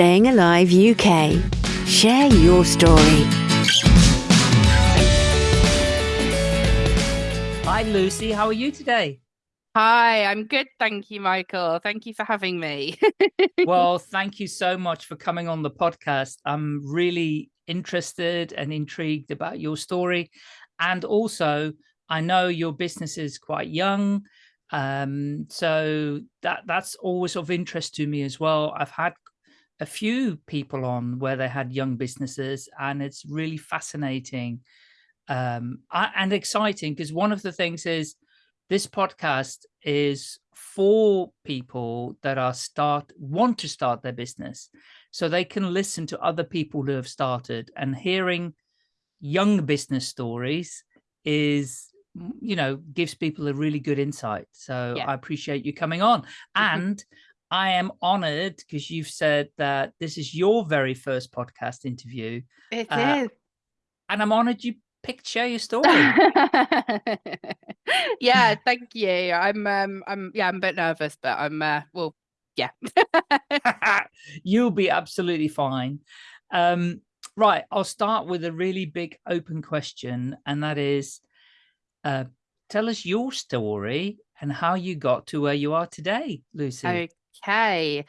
Staying Alive UK. Share your story. Hi, Lucy. How are you today? Hi, I'm good. Thank you, Michael. Thank you for having me. well, thank you so much for coming on the podcast. I'm really interested and intrigued about your story. And also, I know your business is quite young. Um, so that that's always of interest to me as well. I've had a few people on where they had young businesses and it's really fascinating um, and exciting because one of the things is this podcast is for people that are start want to start their business. So they can listen to other people who have started and hearing young business stories is you know gives people a really good insight. So yeah. i appreciate you coming on. And I am honored because you've said that this is your very first podcast interview. It uh, is, And I'm honored you picked share your story. yeah, thank you. I'm um I'm yeah, I'm a bit nervous, but I'm uh well, yeah. You'll be absolutely fine. Um right, I'll start with a really big open question and that is uh tell us your story and how you got to where you are today, Lucy. Okay.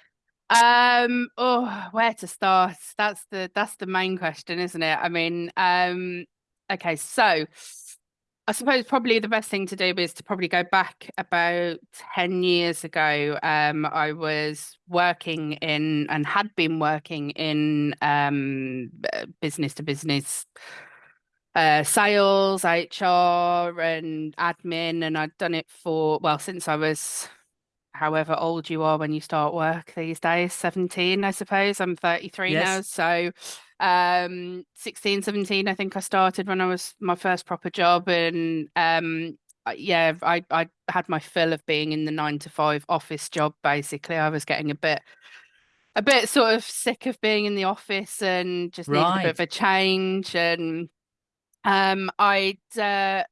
Um, oh, where to start? That's the that's the main question, isn't it? I mean, um, okay, so I suppose probably the best thing to do is to probably go back about 10 years ago. Um, I was working in and had been working in um, business to business uh, sales, HR, and admin, and I'd done it for well since I was however old you are when you start work these days 17 i suppose i'm 33 yes. now so um 16 17 i think i started when i was my first proper job and um yeah i i had my fill of being in the 9 to 5 office job basically i was getting a bit a bit sort of sick of being in the office and just right. needed a bit of a change and um i'd uh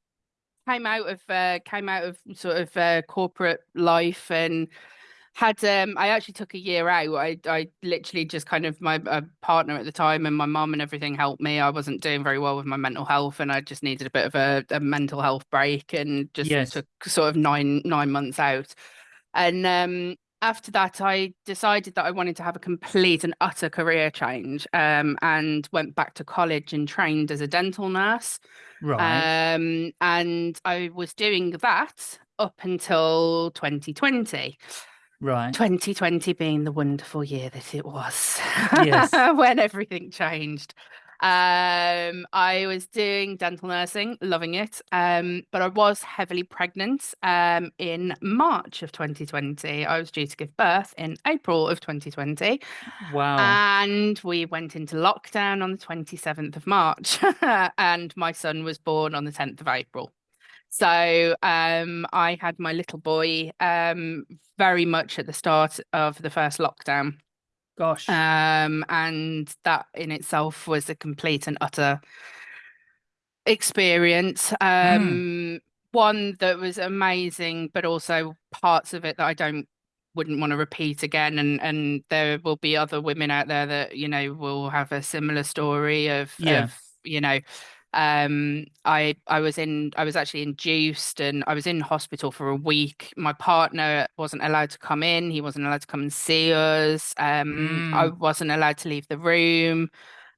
came out of uh, came out of sort of uh, corporate life and had um I actually took a year out. I I literally just kind of my uh, partner at the time and my mum and everything helped me. I wasn't doing very well with my mental health and I just needed a bit of a, a mental health break and just yes. took sort of nine nine months out. And um after that, I decided that I wanted to have a complete and utter career change um, and went back to college and trained as a dental nurse. Right. Um, and I was doing that up until 2020. Right. 2020 being the wonderful year that it was. Yes. when everything changed. Um, I was doing dental nursing, loving it. Um, but I was heavily pregnant um, in March of 2020. I was due to give birth in April of 2020. Wow. And we went into lockdown on the 27th of March. and my son was born on the 10th of April. So um, I had my little boy um, very much at the start of the first lockdown. Gosh. Um, and that in itself was a complete and utter experience. Um, mm. One that was amazing, but also parts of it that I don't wouldn't want to repeat again. And and there will be other women out there that you know will have a similar story of, yeah. of you know um i i was in i was actually induced and i was in hospital for a week. My partner wasn't allowed to come in. He wasn't allowed to come and see us. Um mm. i wasn't allowed to leave the room.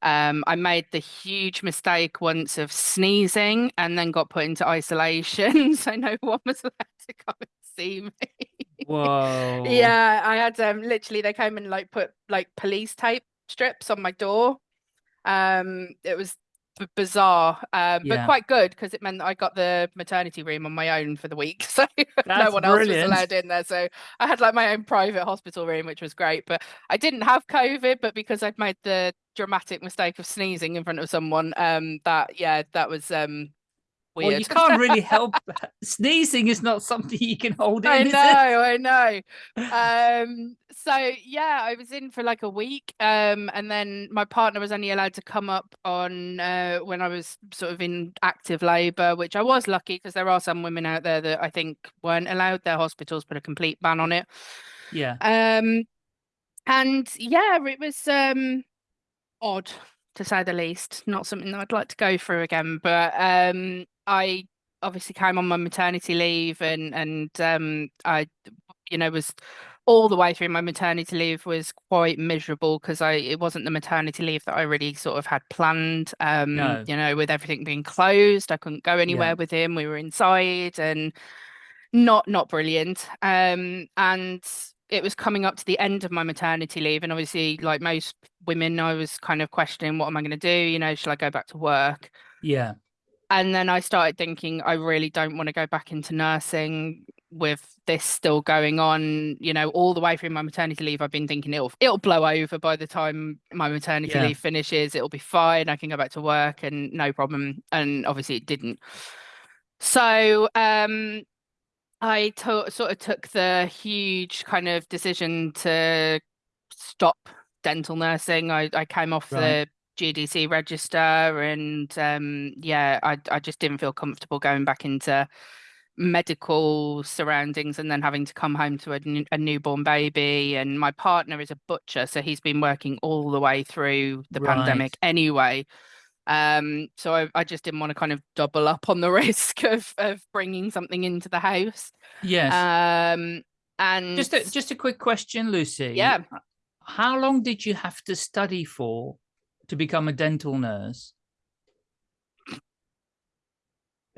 Um i made the huge mistake once of sneezing and then got put into isolation. So no one was allowed to come and see me. Whoa. Yeah i had um literally they came and like put like police tape strips on my door. Um it was bizarre, um, yeah. but quite good because it meant that I got the maternity room on my own for the week, so no one else was allowed in there. So I had like my own private hospital room, which was great. But I didn't have COVID, but because I'd made the dramatic mistake of sneezing in front of someone, um, that yeah, that was um Weird. Well, you can't really help. Sneezing is not something you can hold in. I know, I know. Um, so yeah, I was in for like a week, um, and then my partner was only allowed to come up on uh, when I was sort of in active labour, which I was lucky because there are some women out there that I think weren't allowed. Their hospitals put a complete ban on it. Yeah. Um, and yeah, it was um odd to say the least. Not something that I'd like to go through again. But um I obviously came on my maternity leave and and um I you know was all the way through my maternity leave was quite miserable because I it wasn't the maternity leave that I really sort of had planned. Um, No. you know, with everything being closed, I couldn't go anywhere Yeah. with him. We were inside and not not brilliant. Um, and it was coming up to the end of my maternity leave, and obviously, like most women, I was kind of questioning what am I going to do? You know, shall I go back to work? Yeah. And then I started thinking, I really don't want to go back into nursing with this still going on. You know, all the way through my maternity leave, I've been thinking it'll it'll blow over by the time my maternity Yeah. leave finishes. It'll be fine. I can go back to work and no problem. And obviously, it didn't. So, um, I to- sort of took the huge kind of decision to stop dental nursing. I, I came off Right. the GDC register and um, yeah, I, I just didn't feel comfortable going back into medical surroundings and then having to come home to a, new- a newborn baby. And my partner is a butcher, so he's been working all the way through the pandemic anyway. Um, so I, I just didn't want to kind of double up on the risk of of bringing something into the house. Yes. Um, and just a just a quick question, Lucy. Yeah. How long did you have to study for to become a dental nurse?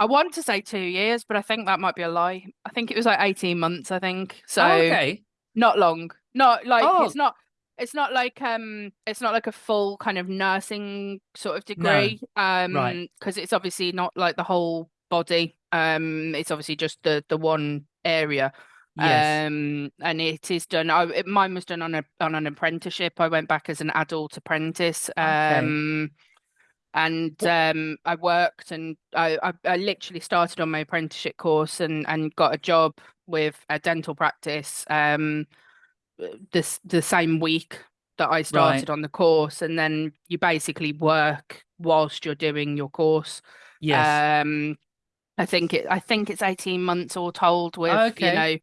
I want to say two years, but I think that might be a lie. I think it was like 18 months, I think. So Oh, okay. not long. Not like Oh. it's not it's not like um it's not like a full kind of nursing sort of degree. Um right. because it's obviously not like the whole body. Um it's obviously just the the one area. Yes. Um, and it is done. I, it, mine was done on a on an apprenticeship. I went back as an adult apprentice. Okay. Um, and um, I worked and I, I I literally started on my apprenticeship course and and got a job with a dental practice. Um, this the same week that I started on the course, and then you basically work whilst you're doing your course. yes. Um, I think it. I think it's eighteen months all told. With Okay. you know,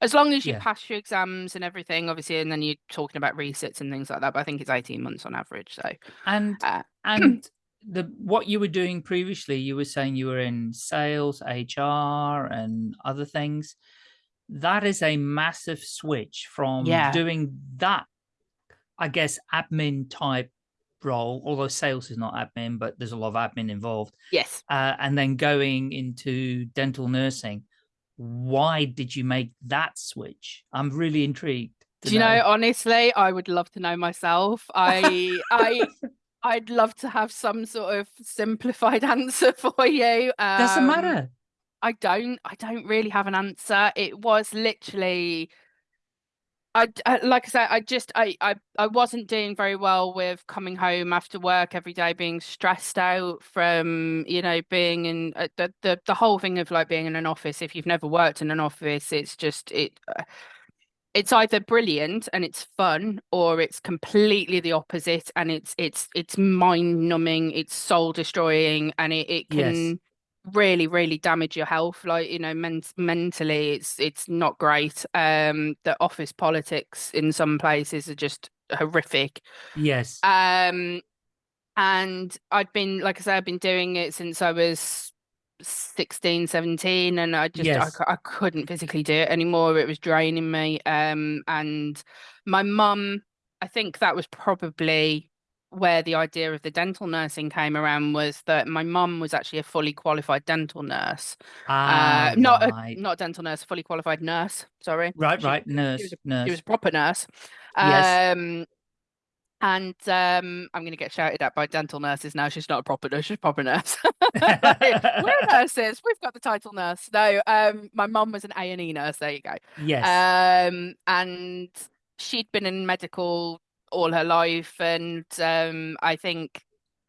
as long as you Yeah. pass your exams and everything, obviously, and then you're talking about resits and things like that. But I think it's eighteen months on average. So and uh, and the what you were doing previously, you were saying you were in sales, HR, and other things. That is a massive switch from Yeah. doing that, I guess, admin type role. Although sales is not admin, but there's a lot of admin involved. yes, uh, and then going into dental nursing. Why did you make that switch? I'm really intrigued. do you know? Honestly, I would love to know myself. I I I'd love to have some sort of simplified answer for you. Doesn't Um, matter. I don't. I don't really have an answer. It was literally. I, I- like I said, I just I, I I wasn't doing very well with coming home after work every day, being stressed out from you know being in uh, the the the whole thing of like being in an office. If you've never worked in an office, it's just it. uh, It's either brilliant and it's fun, or it's completely the opposite and it's it's it's mind numbing, it's soul destroying, and it it Yes. Really really damage your health like you know men- mentally it's it's not great um the office politics in some places are just horrific Yes. um and i'd been like i said i've been doing it since i was 16 17 and i just I, Yes. cou- I couldn't physically do it anymore it was draining me um and my mum i think that was probably where the idea of the dental nursing came around was that my mum was actually a fully qualified dental nurse ah, uh not right. a not dental nurse fully qualified nurse sorry right, she- right. Nurse, she was nurse. she was a proper nurse Yes. um and um i'm going to get shouted at by dental nurses now she's not a proper nurse she's a proper nurse we're nurses we've got the title nurse no um my mum was an a&e nurse there you go yes. um and she'd been in medical all her life and um i think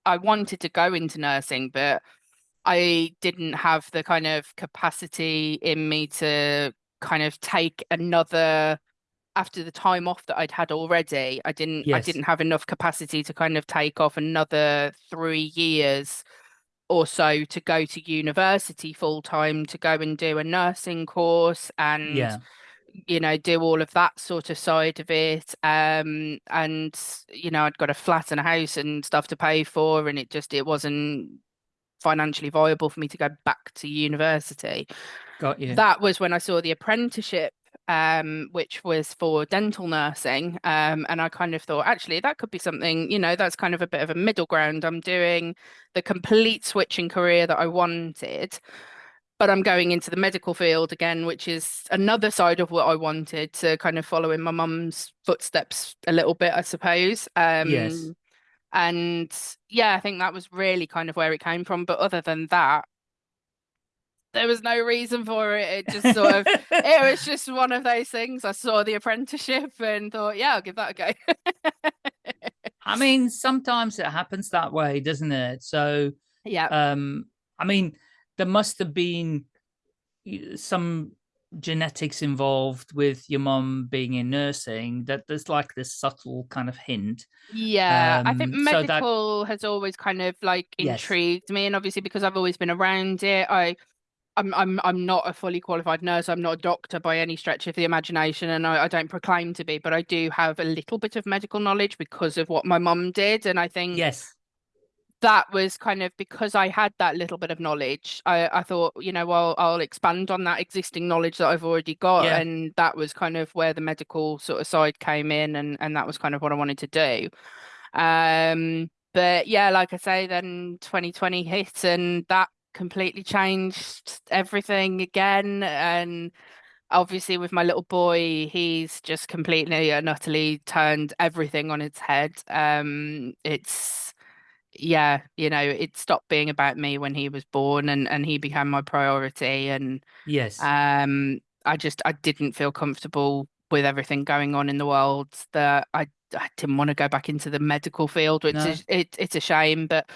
i wanted to go into nursing but i didn't have the kind of capacity in me to kind of take another after the time off that I'd had already I didn't I didn't have enough capacity to kind of take off another 3 years or so to go to university full time to go and do a nursing course and yeah. You know, do all of that sort of side of it. Um, and you know, I'd got a flat and a house and stuff to pay for, and it just it wasn't financially viable for me to go back to university. Got you. That was when I saw the apprenticeship um, which was for dental nursing. Um, and I kind of thought, actually, that could be something, you know, that's kind of a bit of a middle ground. I'm doing the complete switching career that I wanted, but I'm going into the medical field again, which is another side of what I wanted to kind of follow in my mum's footsteps a little bit, I suppose. Um, yes. And yeah, I think that was really kind of where it came from. But other than that, there was no reason for it. It just sort of, it was just one of those things. I saw the apprenticeship and thought, yeah, I'll give that a go. I mean, sometimes it happens that way, doesn't it? So, yeah. Um, I mean, there must have been some genetics involved with your mom being in nursing that there's like this subtle kind of hint yeah um, i think medical so that... has always kind of like intrigued yes. me and obviously because i've always been around it i I'm I'm I'm not a fully qualified nurse. I'm not a doctor by any stretch of the imagination, and I, I, don't proclaim to be. But I do have a little bit of medical knowledge because of what my mum did, and I think yes, that was kind of because I had that little bit of knowledge. I I thought, you know, well, I'll expand on that existing knowledge that I've already got, yeah. and that was kind of where the medical sort of side came in, and and that was kind of what I wanted to do. Um, but yeah, like I say, then 2020 hit, and that completely changed everything again and obviously with my little boy he's just completely and utterly turned everything on its head um it's yeah you know it stopped being about me when he was born and and he became my priority and yes um i just i didn't feel comfortable with everything going on in the world that i i didn't want to go back into the medical field which no. is it, it's a shame but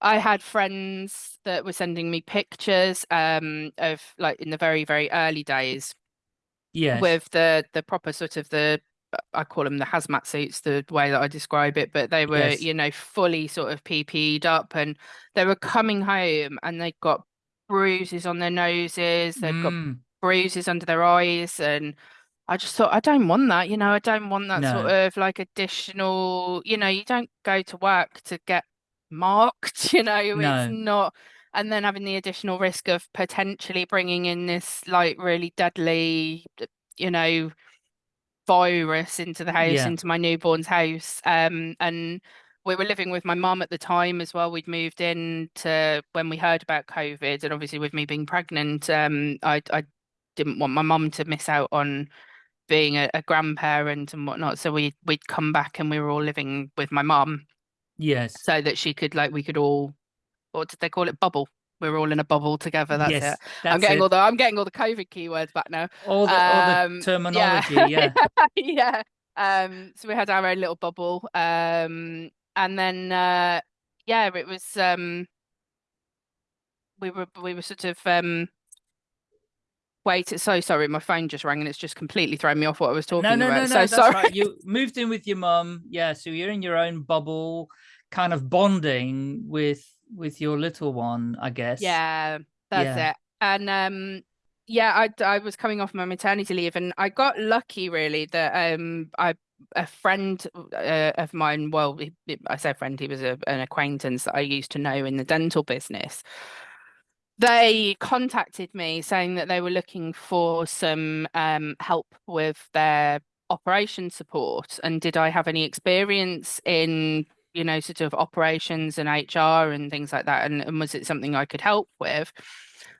I had friends that were sending me pictures um of like in the very very early days yes with the the proper sort of the I call them the hazmat suits the way that I describe it but they were yes. you know fully sort of PP'd up and they were coming home and they got bruises on their noses they've mm. got bruises under their eyes and I just thought I don't want that you know I don't want that no. sort of like additional you know you don't go to work to get marked you know no. it's not and then having the additional risk of potentially bringing in this like really deadly you know virus into the house yeah. into my newborn's house um and we were living with my mum at the time as well we'd moved in to when we heard about covid and obviously with me being pregnant um i i didn't want my mum to miss out on being a, a grandparent and whatnot so we we'd come back and we were all living with my mum Yes. So that she could like we could all what did they call it? Bubble. We are all in a bubble together. That's yes, it. That's I'm getting it. all the I'm getting all the COVID keywords back now. All the, um, all the um, terminology, yeah. yeah. yeah. Um so we had our own little bubble. Um and then uh yeah, it was um we were we were sort of um Wait, so sorry, my phone just rang and it's just completely thrown me off what I was talking no, no, about. No, no, so that's sorry. Right. You moved in with your mum, yeah. So you're in your own bubble, kind of bonding with with your little one, I guess. Yeah, that's yeah. it. And um, yeah, I I was coming off my maternity leave, and I got lucky really that um I a friend uh, of mine, well, he, I say friend, he was a, an acquaintance that I used to know in the dental business they contacted me saying that they were looking for some um, help with their operation support and did I have any experience in you know sort of operations and HR and things like that and, and was it something I could help with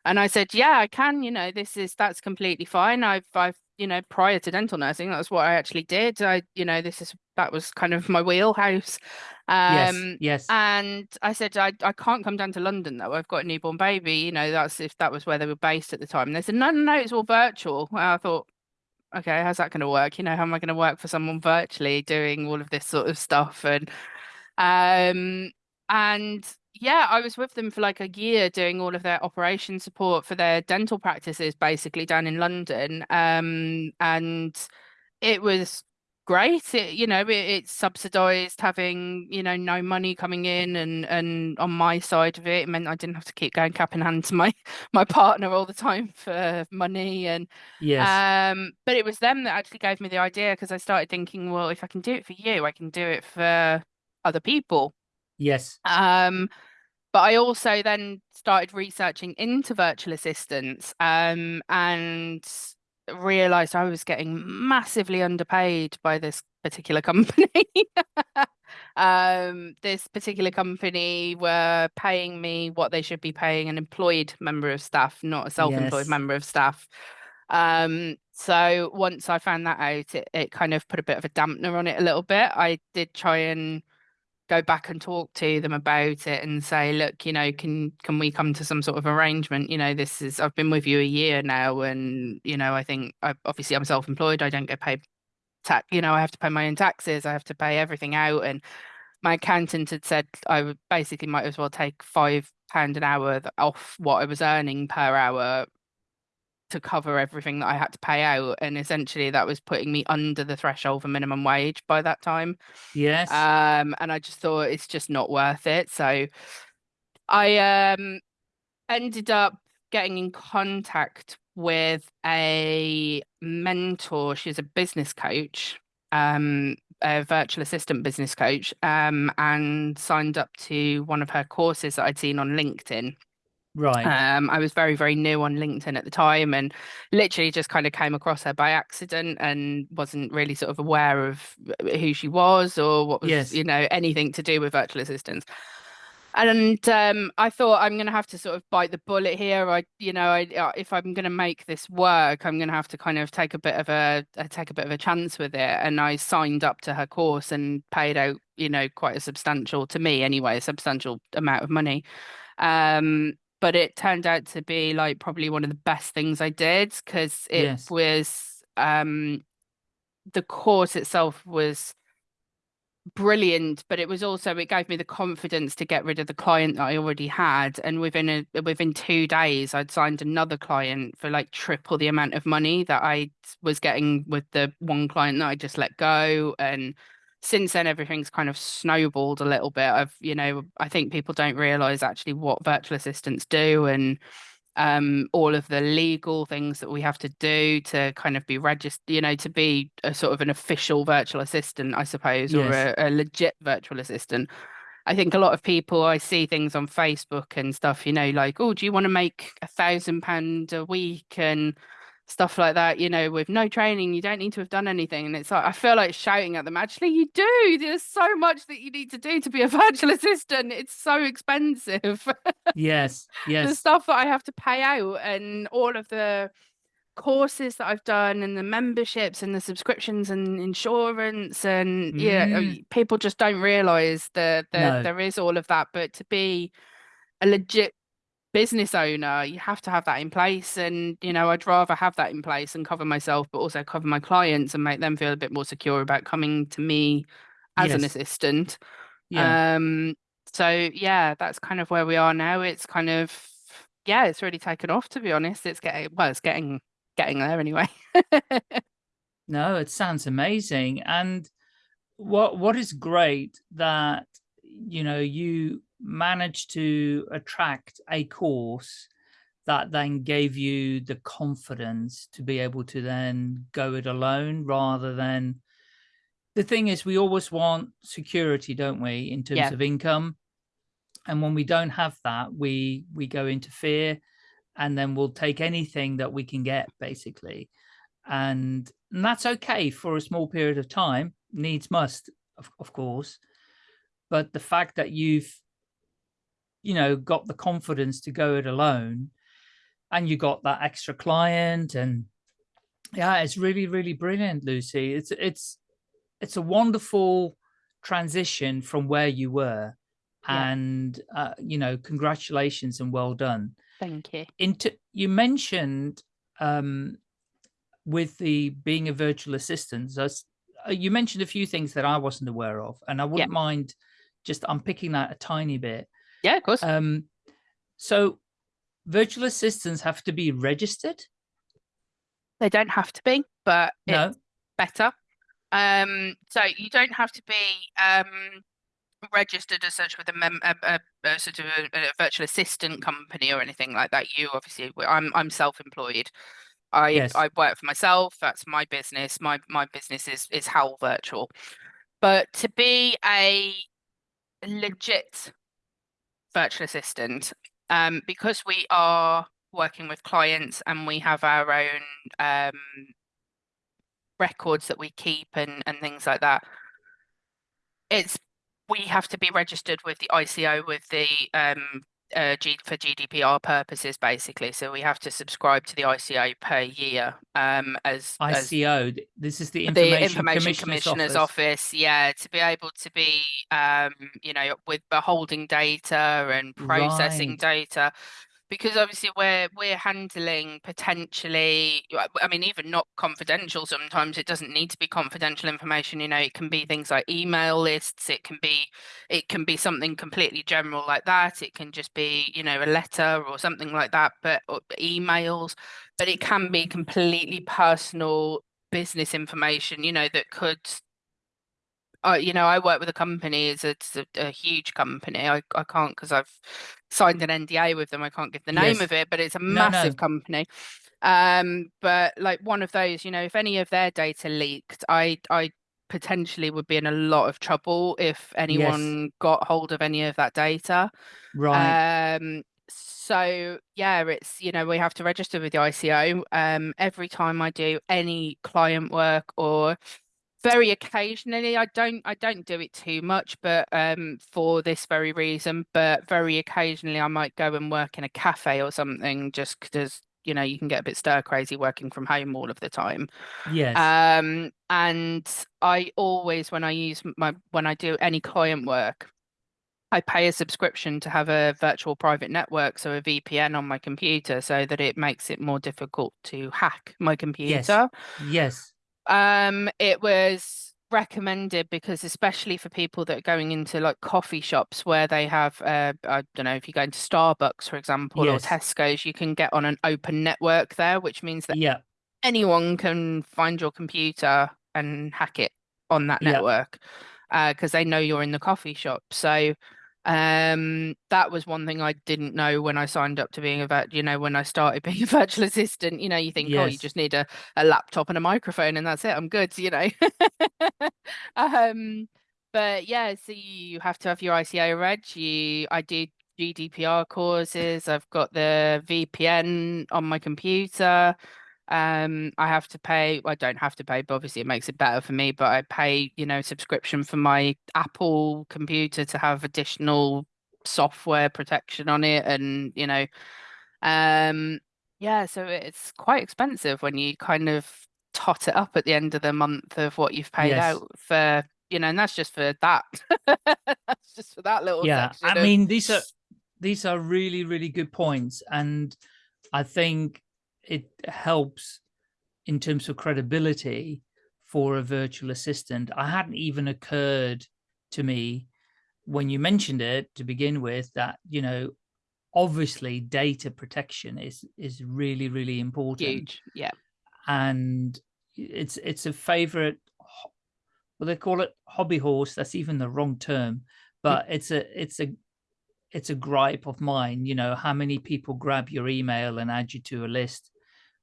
and I said yeah I can you know this is that's completely fine I've I've you know prior to dental nursing that's what I actually did I you know this is that was kind of my wheelhouse um, yes, yes. And I said, I, I can't come down to London though. I've got a newborn baby. You know, that's if that was where they were based at the time. And they said, no, no, no, it's all virtual. And I thought, okay, how's that going to work? You know, how am I going to work for someone virtually doing all of this sort of stuff? And, um, and yeah, I was with them for like a year doing all of their operation support for their dental practices, basically down in London. Um, and it was great. It, you know, it, it's subsidized having, you know, no money coming in and and on my side of it, it meant I didn't have to keep going cap in hand to my my partner all the time for money and Yes. um but it was them that actually gave me the idea because I started thinking, well, if I can do it for you, I can do it for other people. yes. Um, but I also then started researching into virtual assistants um, and realized I was getting massively underpaid by this particular company. um, this particular company were paying me what they should be paying an employed member of staff, not a self-employed Yes. member of staff. Um, so once I found that out, it, it kind of put a bit of a dampener on it a little bit. I did try and go back and talk to them about it and say, look, you know, can can we come to some sort of arrangement? You know, this is I've been with you a year now, and you know, I think I, obviously I'm self-employed. I don't get paid tax. You know, I have to pay my own taxes. I have to pay everything out, and my accountant had said I would basically might as well take five pound an hour off what I was earning per hour to cover everything that I had to pay out, and essentially that was putting me under the threshold for minimum wage by that time. Yes. Um, and I just thought it's just not worth it. So I um ended up getting in contact with a mentor. She's a business coach, um, a virtual assistant business coach, um, and signed up to one of her courses that I'd seen on LinkedIn. Right. Um, I was very, very new on LinkedIn at the time and literally just kind of came across her by accident and wasn't really sort of aware of who she was or what was, Yes. you know, anything to do with virtual assistants. And um, I thought I'm going to have to sort of bite the bullet here. I, you know, I, uh, if I'm going to make this work, I'm going to have to kind of take a bit of a uh, take a bit of a chance with it. And I signed up to her course and paid out, you know, quite a substantial to me anyway, a substantial amount of money. Um, but it turned out to be like probably one of the best things I did because it Yes. was um the course itself was brilliant but it was also it gave me the confidence to get rid of the client that I already had and within a within 2 days I'd signed another client for like triple the amount of money that I was getting with the one client that I just let go and since then everything's kind of snowballed a little bit. I've you know i think people don't realize actually what virtual assistants do and um all of the legal things that we have to do to kind of be registered you know to be a sort of an official virtual assistant i suppose or a, a legit virtual assistant. I think a lot of people i see things on facebook and stuff you know like oh do you want to make a thousand pound a week? And stuff like that, you know, with no training, you don't need to have done anything. And it's like, I feel like shouting at them, actually, you do. There's so much that you need to do to be a virtual assistant. It's so expensive. yes. Yes. the stuff that I have to pay out and all of the courses that I've done and the memberships and the subscriptions and insurance and yeah, Mm. people just don't realize that that No. there is all of that. But to be a legit business owner, you have to have that in place. And, you know, I'd rather have that in place and cover myself, but also cover my clients and make them feel a bit more secure about coming to me as an assistant. Yeah. Um, so yeah, that's kind of where we are now. It's kind of yeah, it's really taken off to be honest. It's getting well, it's getting getting there anyway. No, it sounds amazing. And what what is great that you know you managed to attract a course that then gave you the confidence to be able to then go it alone rather than the thing is we always want security don't we in terms Yeah. of income? And when we don't have that we we go into fear and then we'll take anything that we can get basically. And, and that's okay for a small period of time needs must of, of course. But the fact that you've you know got the confidence to go it alone. And you got that extra client and yeah it's really really brilliant lucy. It's it's it's a wonderful transition from where you were. Yeah. and uh, you know congratulations and well done. Thank you. into you mentioned um with the being a virtual assistant as uh, you mentioned a few things that i wasn't aware of and i wouldn't mind just unpicking that a tiny bit Yeah, of course. um so virtual assistants have to be registered they don't have to be, but no it's better. Um, so you don't have to be um registered as such with a mem a, a, a sort of a, a virtual assistant company or anything like that. You obviously, I'm I'm self-employed. I Yes. I work for myself. That's my business. My my business is is Howl Virtual. But to be a legit virtual assistant, um, because we are working with clients and we have our own um records that we keep and and things like that. It's we have to be registered with the ICO with the um uh G for GDPR purposes basically. So we have to subscribe to the ICO per year um as as ICO. th- This is the the Information, Information Commissioner's, Commissioner's Office. Office, yeah, to be able to be, um, you know, with beholding data and processing Right. data, because obviously we're we're handling potentially, I mean, even not confidential. Sometimes it doesn't need to be confidential information. You know, it can be things like email lists. It can be, it can be something completely general like that. It can just be, you know, a letter or something like that. But emails, but it can be completely personal business information, you know, that could, uh, you know, I work with a company, it's a, it's a, a huge company. I, I can't because I've signed an NDA with them. I can't give the name Yes. of it, but it's a No, massive no. company. Um, but like one of those, you know, if any of their data leaked, I I potentially would be in a lot of trouble if anyone got hold of any of that data. Right. Um, so yeah, it's you know we have to register with the ICO. Um, every time I do any client work or very occasionally, I don't I don't do it too much, but um, for this very reason. But very occasionally, I might go and work in a cafe or something, just because you know you can get a bit stir crazy working from home all of the time. Yes. Um, and I always, when I use my, when I do any client work, I pay a subscription to have a virtual private network, so a VPN on my computer, so that it makes it more difficult to hack my computer. yes. computer. Yes. Um, it was recommended because especially for people that are going into like coffee shops where they have uh I don't know if you go into Starbucks for example or Tesco's you can get on an open network there which means that Yeah. anyone can find your computer and hack it on that Yeah. network uh because they know you're in the coffee shop so um that was one thing I didn't know when I signed up to being a vet you know when I started being a virtual assistant you know you think oh you just need a, a laptop and a microphone and that's it I'm good you know? Um but yeah so you have to have your ICO reg you I do GDPR courses I've got the VPN on my computer um I have to pay I don't have to pay but obviously it makes it better for me but I pay you know subscription for my Apple computer to have additional software protection on it and you know um yeah so it's quite expensive when you kind of tot it up at the end of the month of what you've paid Yes. out for you know and that's just for that that's just for that little Yeah. section I of mean, these are these are really, really good points. And I think it helps in terms of credibility for a virtual assistant. I hadn't even occurred to me when you mentioned it to begin with that, you know, obviously data protection is is really, really important. huge yeah. And it's it's a favorite well they call it hobby horse. That's even the wrong term but mm. it's a it's a it's a gripe of mine. You know how many people grab your email and add you to a list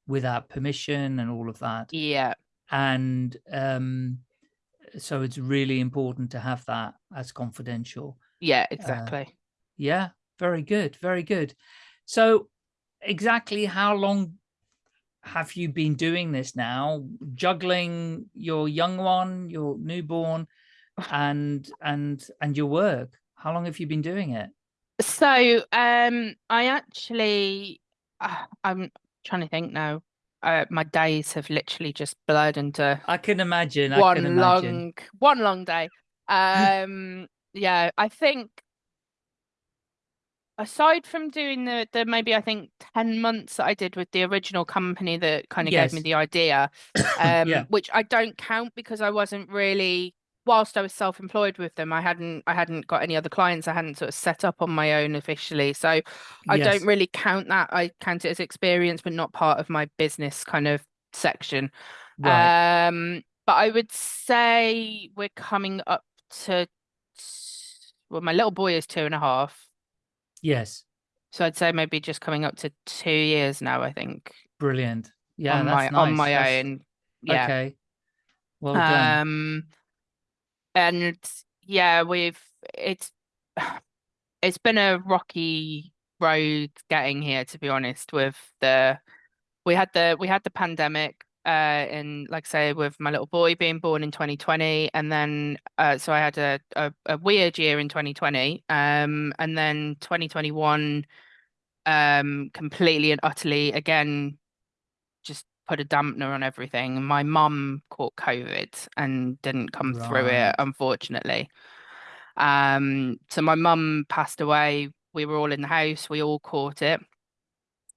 without permission and all of that. Yeah. And um so it's really important to have that as confidential. Yeah uh, exactly. yeah very good very good. So exactly how long have you been doing this now? Juggling your young one your newborn and and and your work. How long have you been doing it? So, um, I actually, uh, I'm trying to think now. Uh, my days have literally just blurred into i can imagine i can one imagine long, one long day. Um, yeah, I think aside from doing the the maybe I think 10 months that I did with the original company that kind of gave me the idea, um, yeah which I don't count because I wasn't really whilst I was self-employed with them, I hadn't I hadn't got any other clients. I hadn't sort of set up on my own officially. So I yes don't really count that. I count it as experience, but not part of my business kind of section. right Um, but I would say we're coming up to well, my little boy is two and a half. Yes. So I'd say maybe just coming up to two years now, I think. Brilliant. Yeah, on that's my nice. on my That's- own. Yeah. Okay. Well done. Um and yeah, we've it's it's been a rocky road getting here, to be honest, with the we had the we had the pandemic uh in like say with my little boy being born in 2020 and then uh so I had a, a, a weird year in 2020 um and then 2021 um completely and utterly again just put a dampener on everything. My mum caught COVID and didn't come through it, unfortunately. Um, so my mum passed away. We were all in the house. We all caught it.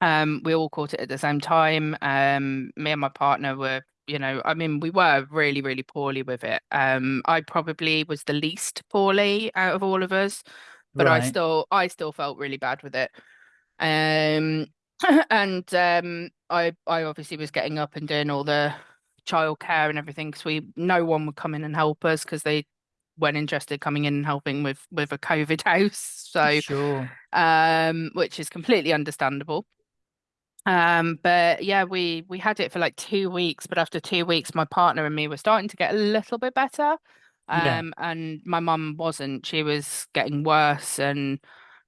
Um, we all caught it at the same time. Um, me and my partner were, you know, I mean, we were really, really poorly with it. Um, I probably was the least poorly out of all of us, but I still, I still felt really bad with it. Um, and um, I, I obviously was getting up and doing all the childcare and everything because we, no one would come in and help us because they weren't interested coming in and helping with with a COVID house. So Sure. um, which is completely understandable. Um, but yeah, we we had it for like two weeks, but after two weeks, my partner and me were starting to get a little bit better. Yeah. Um, and my mum wasn't. She was getting worse, and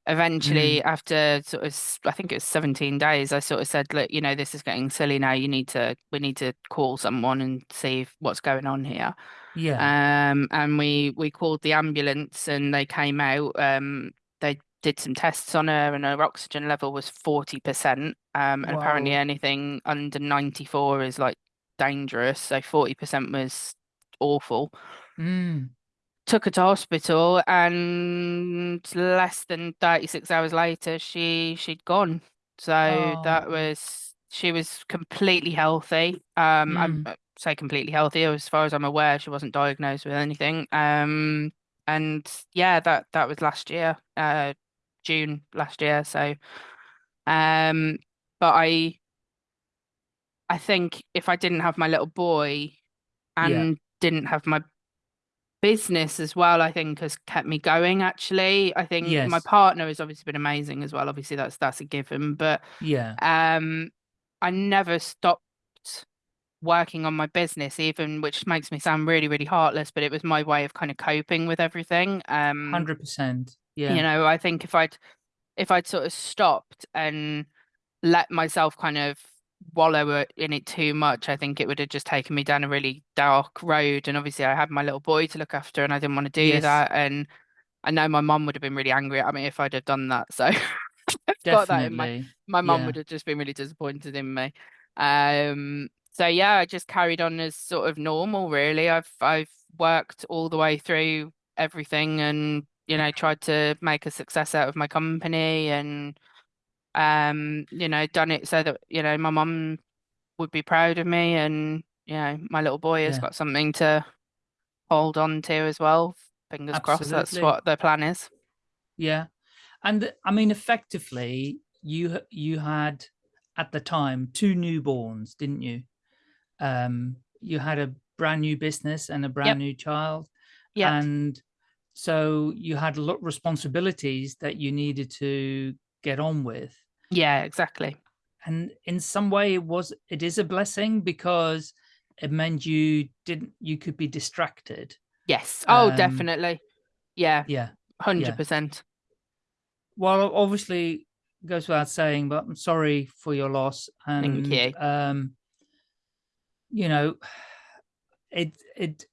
eventually, after sort of, I think it was 17 days, I sort of said, look, you know, this is getting silly now. You need to, we need to call someone and see if- what's going on here. Yeah. Um, and we we called the ambulance and they came out. Um, they did some tests on her and her oxygen level was 40%. Um, and apparently anything under 94 is like dangerous. So 40% was awful. Mm. Took her to hospital and less than 36 hours later she she'd gone. So that Oh. was she was completely healthy. Um, I'm Mm. uh, say completely healthy as far as I'm aware. She wasn't diagnosed with anything. Um, and yeah, that that was last year, uh, June last year. So, um, but I I think if I didn't have my little boy Yeah. and didn't have my business as well, I think has kept me going. Actually, I think my partner has obviously been amazing as well. Obviously, that's that's a given, but Yeah. um, I never stopped working on my business, even which makes me sound really, really heartless, but it was my way of kind of coping with everything. Um, 100%. Yeah. You know, I think if I'd if I'd sort of stopped and let myself kind of wallow in it too much, I think it would have just taken me down a really dark road. And obviously, I had my little boy to look after, and I didn't want to do Yes. that. And I know my mum would have been really angry at me if I'd have done that. So got that in my my mum Yeah. would have just been really disappointed in me. Um, so yeah, I just carried on as sort of normal, really. I've I've worked all the way through everything and you know tried to make a success out of my company and um you know done it so that you know my mum would be proud of me and you know my little boy has Yeah. got something to hold on to as well. Fingers crossed, that's what the plan is. Yeah. And I mean, effectively, you you had at the time two newborns, didn't you? Um, you had a brand new business and a brand new child, Yep. and so you had a lot of responsibilities that you needed to get on with. Yeah, exactly. And in some way, it was it is a blessing because it meant you didn't you could be distracted. Yes. Oh, Um, definitely. Yeah, Yeah. hundred percent. Well, obviously goes without saying, but I'm sorry for your loss. And you. um, you know, it it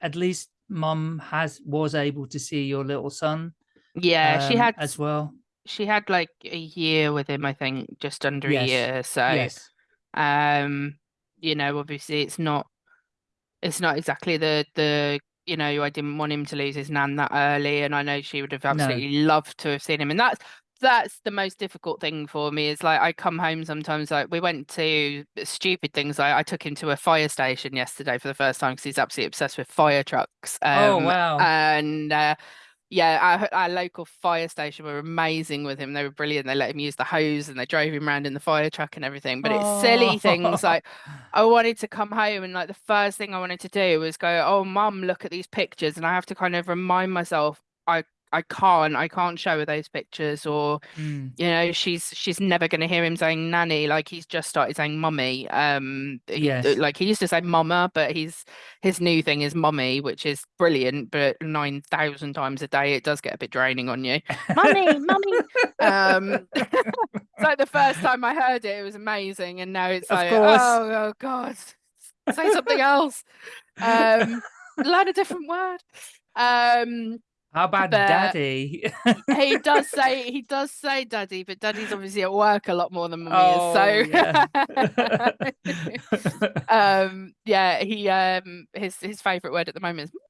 at least mum has was able to see your little son Yeah, she um, had as well. She had like a year with him, I think, just under a year. So yes. um, you know, obviously it's not it's not exactly the the you know, I didn't want him to lose his nan that early, and I know she would have No. absolutely loved to have seen him. And that's that's the most difficult thing for me is like I come home sometimes like we went to stupid things like I took him to a fire station yesterday for the first time because he's absolutely obsessed with fire trucks. Oh, Um, wow. and uh yeah, our, our local fire station were amazing with him. They were brilliant. They let him use the hose and they drove him around in the fire truck and everything. But it's silly oh. things like I wanted to come home and like the first thing I wanted to do was go, oh, mum, look at these pictures. And I have to kind of remind myself I I can't I can't show her those pictures or Mm, you know she's she's never going to hear him saying nanny like he's just started saying mummy um he- like he used to say mama but he's his new thing is mummy which is brilliant but 9000 times a day it does get a bit draining on you. Mummy mummy. Um it's like the first time I heard it it was amazing and now it's Of like course. oh, oh god say something else. Um learn a different word. Um How about but- daddy? he does say he does say daddy, but daddy's obviously at work a lot more than mummy Oh, is. So yeah. um yeah, he um his his favourite word at the moment is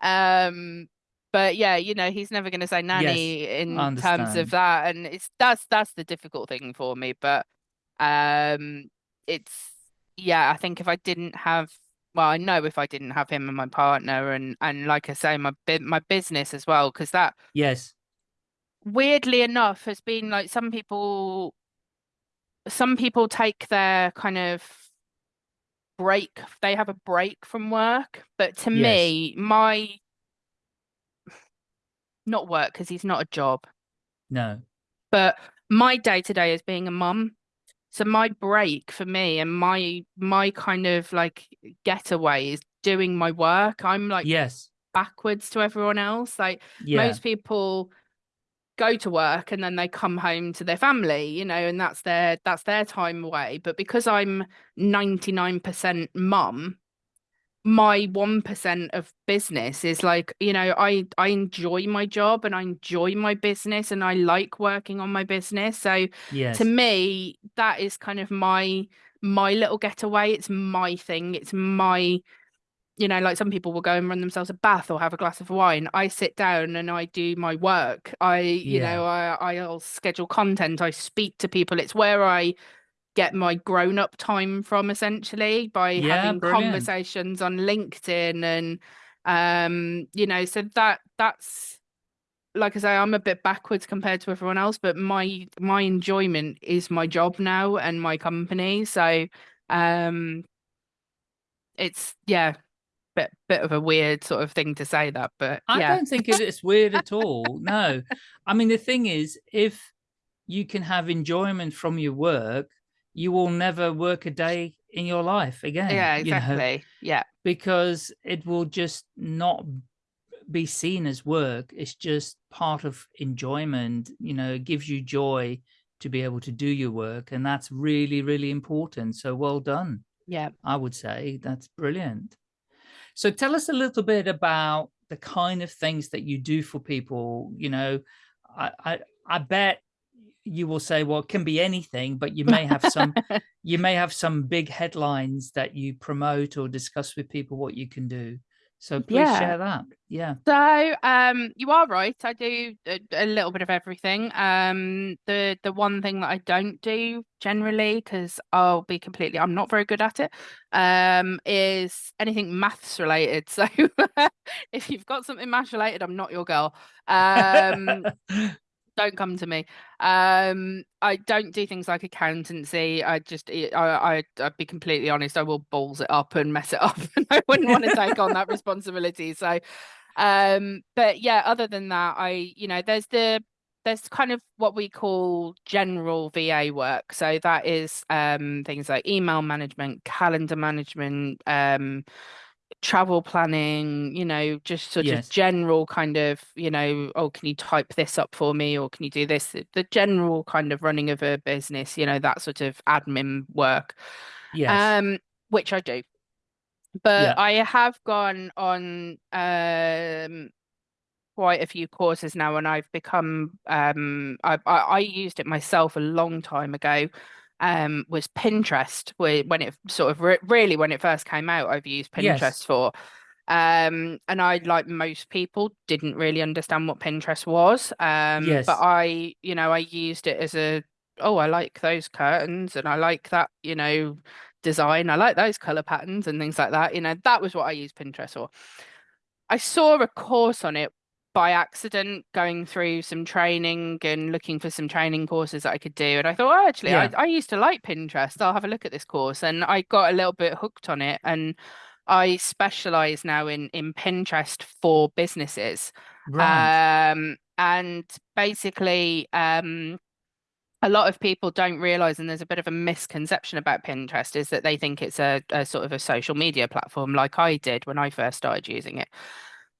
um but yeah, you know, he's never gonna say nanny in terms of that. And it's that's that's the difficult thing for me. But um it's yeah, I think if I didn't have well, I know if I didn't have him and my partner and and like I say, my my business as well, because that yes. weirdly enough has been like some people some people take their kind of break they have a break from work but to Yes. me my not work because he's not a job No. but my day to day is being a mum so my break for me and my my kind of like getaway is doing my work i'm like yes. backwards to everyone else like Yeah. most people go to work and then they come home to their family you know and that's their that's their time away but because i'm 99% mum my 1% of business is like you know i i enjoy my job and i enjoy my business and i like working on my business. So yes. to me that is kind of my my little getaway. It's my thing. It's my you know like some people will go and run themselves a bath or have a glass of wine. I sit down and i do my work. I you know i i'll schedule content. I speak to people. It's where i get my grown up time from essentially by Yeah, having brilliant. conversations on linkedin and um you know so that that's like I say, I'm a bit backwards compared to everyone else, but my my enjoyment is my job now and my company. So um it's yeah, bit bit of a weird sort of thing to say that, but I yeah. don't think it's weird at all. No. I mean, the thing is, if you can have enjoyment from your work, you will never work a day in your life again. yeah, you know, exactly. Yeah. because it will just not be seen as work. It's just part of enjoyment. You know, it gives you joy to be able to do your work. And that's really, really important. So well done. Yeah. I would say that's brilliant. So tell us a little bit about the kind of things that you do for people. You know, I I, I bet you will say, well, it can be anything, but you may have some you may have some big headlines that you promote or discuss with people what you can do. So please Yeah. share that. Yeah. So, um, you are right. I do a, a little bit of everything. Um, the the one thing that I don't do generally, because I'll be completely, I'm not very good at it, um, is anything maths related. So, if you've got something maths related, I'm not your girl. Um, don't come to me. Um, I don't do things like accountancy. I just, I, I, I'd be completely honest. I will balls it up and mess it up, and I wouldn't want to take on that responsibility. So, um, but yeah, other than that, I, you know, there's the, there's kind of what we call general VA work. So that is um things like email management, calendar management, um, travel planning, you know, just sort Yes. of general kind of, you know, oh, can you type this up for me or can you do this? The- general kind of running of a business, you know, that sort of admin work. yes. Um, which I do. But Yeah. I have gone on um quite a few courses now and I've become um I I, I used it myself a long time ago. Um, was Pinterest when it sort of re- really when it first came out, I've used Yes. Pinterest for. Um, and I, like most people, didn't really understand what Pinterest was. Um, Yes. but I, you know, I used it as a, oh, I like those curtains and I like that, you know, design. I like those color patterns and things like that. You know, that was what I used Pinterest for. I saw a course on it by accident going through some training and looking for some training courses that I could do. And I thought, oh, actually, Yeah. I, I used to like Pinterest. I'll have a look at this course. And I got a little bit hooked on it. And I specialize now in in Pinterest for businesses. Right. Um, and basically, um, a lot of people don't realize, and there's a bit of a misconception about Pinterest, is that they think it's a, a sort of a social media platform like I did when I first started using it.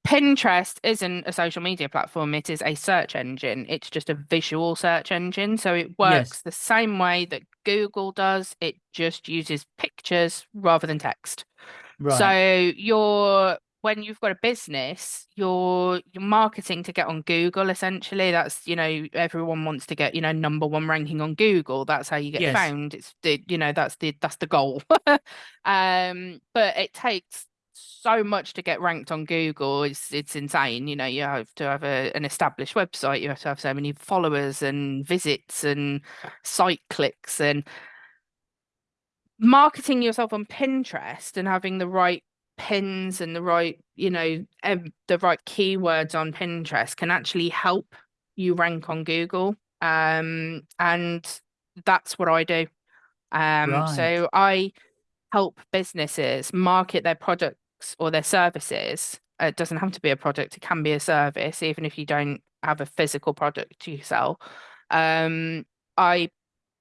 Pinterest isn't a social media platform, it is a search engine. It's just a visual search engine. So it works Yes. the same way that Google does, it just uses pictures rather than text. Right. So you're when you've got a business, you're you're marketing to get on Google essentially. That's, you know, everyone wants to get, you know, number one ranking on Google. That's how you get Yes. found. It's the, you know, that's the that's the goal. um, but it takes so much to get ranked on Google. It's it's insane. You know, you have to have a, an established website, you have to have so many followers and visits and site clicks and marketing yourself on Pinterest and having the right pins and the right, you know, um, the right keywords on Pinterest can actually help you rank on Google. Um, and that's what I do. Um, Right. so I help businesses market their products or their services. It doesn't have to be a product, it can be a service, even if you don't have a physical product to sell. Um, I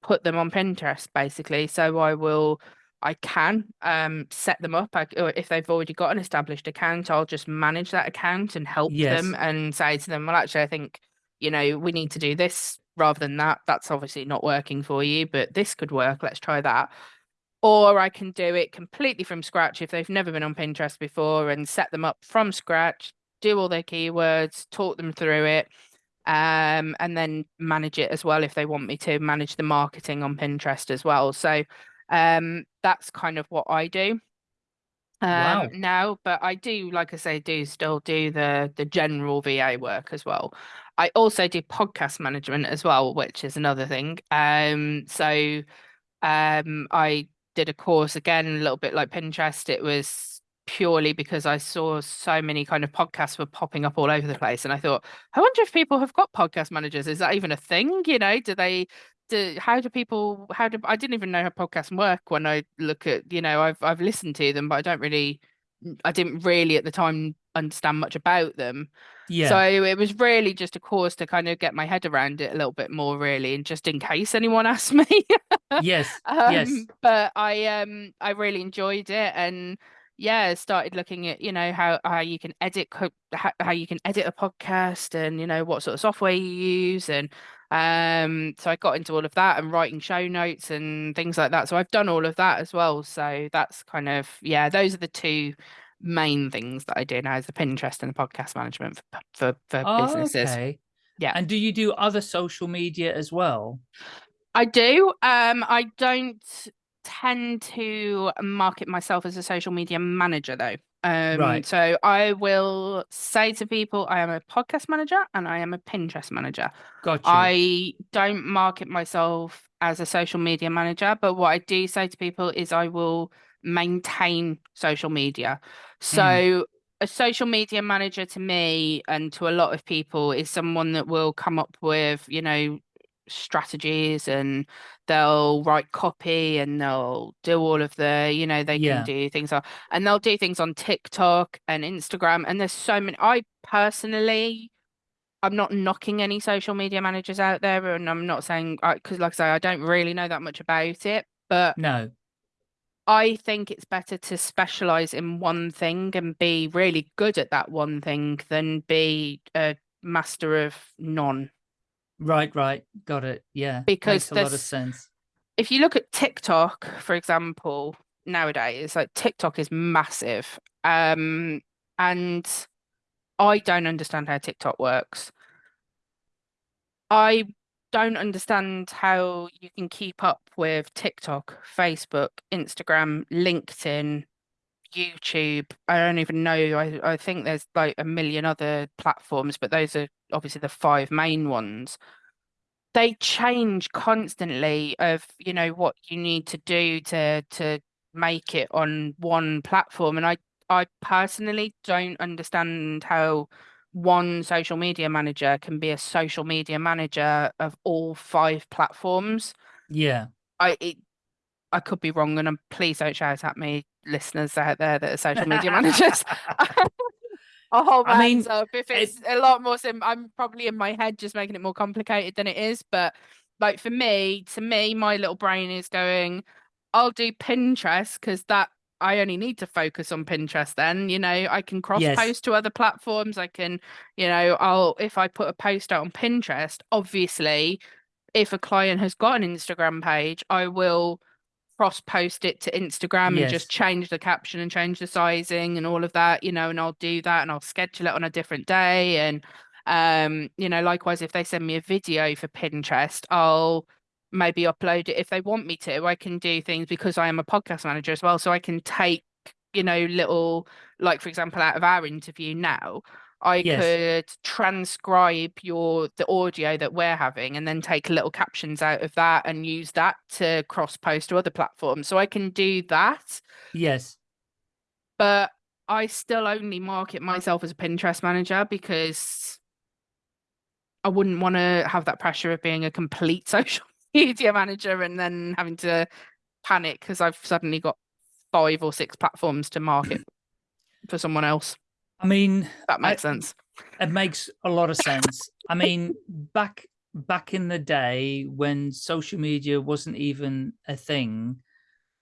put them on Pinterest basically. So I will, I can um set them up. I, if they've already got an established account, I'll just manage that account and help Yes. them and say to them, well, actually, I think, you know, we need to do this rather than that. That's obviously not working for you, but this could work. Let's try that. Or I can do it completely from scratch if they've never been on Pinterest before and set them up from scratch, do all their keywords, talk them through it, um, and then manage it as well if they want me to manage the marketing on Pinterest as well. So um, that's kind of what I do um Wow. now but i do like i say do still do the the general va work as well i also do podcast management as well which is another thing um so um i did a course again a little bit like pinterest it was purely because i saw so many kind of podcasts were popping up all over the place and i thought i wonder if people have got podcast managers is that even a thing? You know do they do how do people how do I didn't even know how podcasts work when I look at you know I've I've listened to them but I don't really I didn't really at the time understand much about them. Yeah. so it was really just a course to kind of get my head around it a little bit more really and just in case anyone asked me yes. um yes. but I um I really enjoyed it and yeah started looking at you know how how you can edit co- how, how you can edit a podcast and you know what sort of software you use and um so I got into all of that and writing show notes and things like that so I've done all of that as well so that's kind of yeah those are the two main things that I do now is the Pinterest and the podcast management for for, for Oh, businesses okay. Yeah. And do you do other social media as well? I do. Um, I don't tend to market myself as a social media manager though. Um, Right. so I will say to people, I am a podcast manager and I am a Pinterest manager. Got you. I don't market myself as a social media manager, but what I do say to people is I will maintain social media. So a social media manager to me and to a lot of people is someone that will come up with, you know, strategies and they'll write copy and they'll do all of the, you know, they Yeah. can do things on and they'll do things on TikTok and Instagram. And there's so many I personally I'm not knocking any social media managers out there, and I'm not saying because, like I say, I don't really know that much about it. But No. I think it's better to specialize in one thing and be really good at that one thing than be a master of none. Right, right. Got it. Yeah. Because Makes a lot of sense. If you look at TikTok, for example, nowadays, like TikTok is massive, um, and I don't understand how TikTok works. I don't understand how you can keep up with TikTok, Facebook, Instagram, LinkedIn, YouTube. I don't even know. I, I think there's like a million other platforms, but those are obviously the five main ones. They change constantly of, you know, what you need to do to to make it on one platform. And I I personally don't understand how one social media manager can be a social media manager of all five platforms. Yeah. I it, I could be wrong, and I'm, please don't shout at me, listeners out there that are social media managers. I'll hold my I mean, hands up if it- it's a lot more sim. I'm probably in my head just making it more complicated than it is. But like for me, to me, my little brain is going, I'll do Pinterest because that I only need to focus on Pinterest then. You know, I can cross Yes. post to other platforms. I can, you know, I'll if I put a post out on Pinterest, obviously, if a client has got an Instagram page, I will cross post it to Instagram and just change the caption and change the sizing and all of that, you know, and I'll do that and I'll schedule it on a different day. And um, you know, likewise, if they send me a video for Pinterest, I'll maybe upload it if they want me to. I can do things because I am a podcast manager as well. So I can take, you know, little like for example, out of our interview now, I Yes. could transcribe your the audio that we're having and then take little captions out of that and use that to cross post to other platforms. So I can do that, Yes. but I still only market myself as a Pinterest manager because I wouldn't want to have that pressure of being a complete social media manager and then having to panic because I've suddenly got five or six platforms to market for someone else. I mean, that I- makes sense. it makes a lot of sense. I mean, back back in the day when social media wasn't even a thing,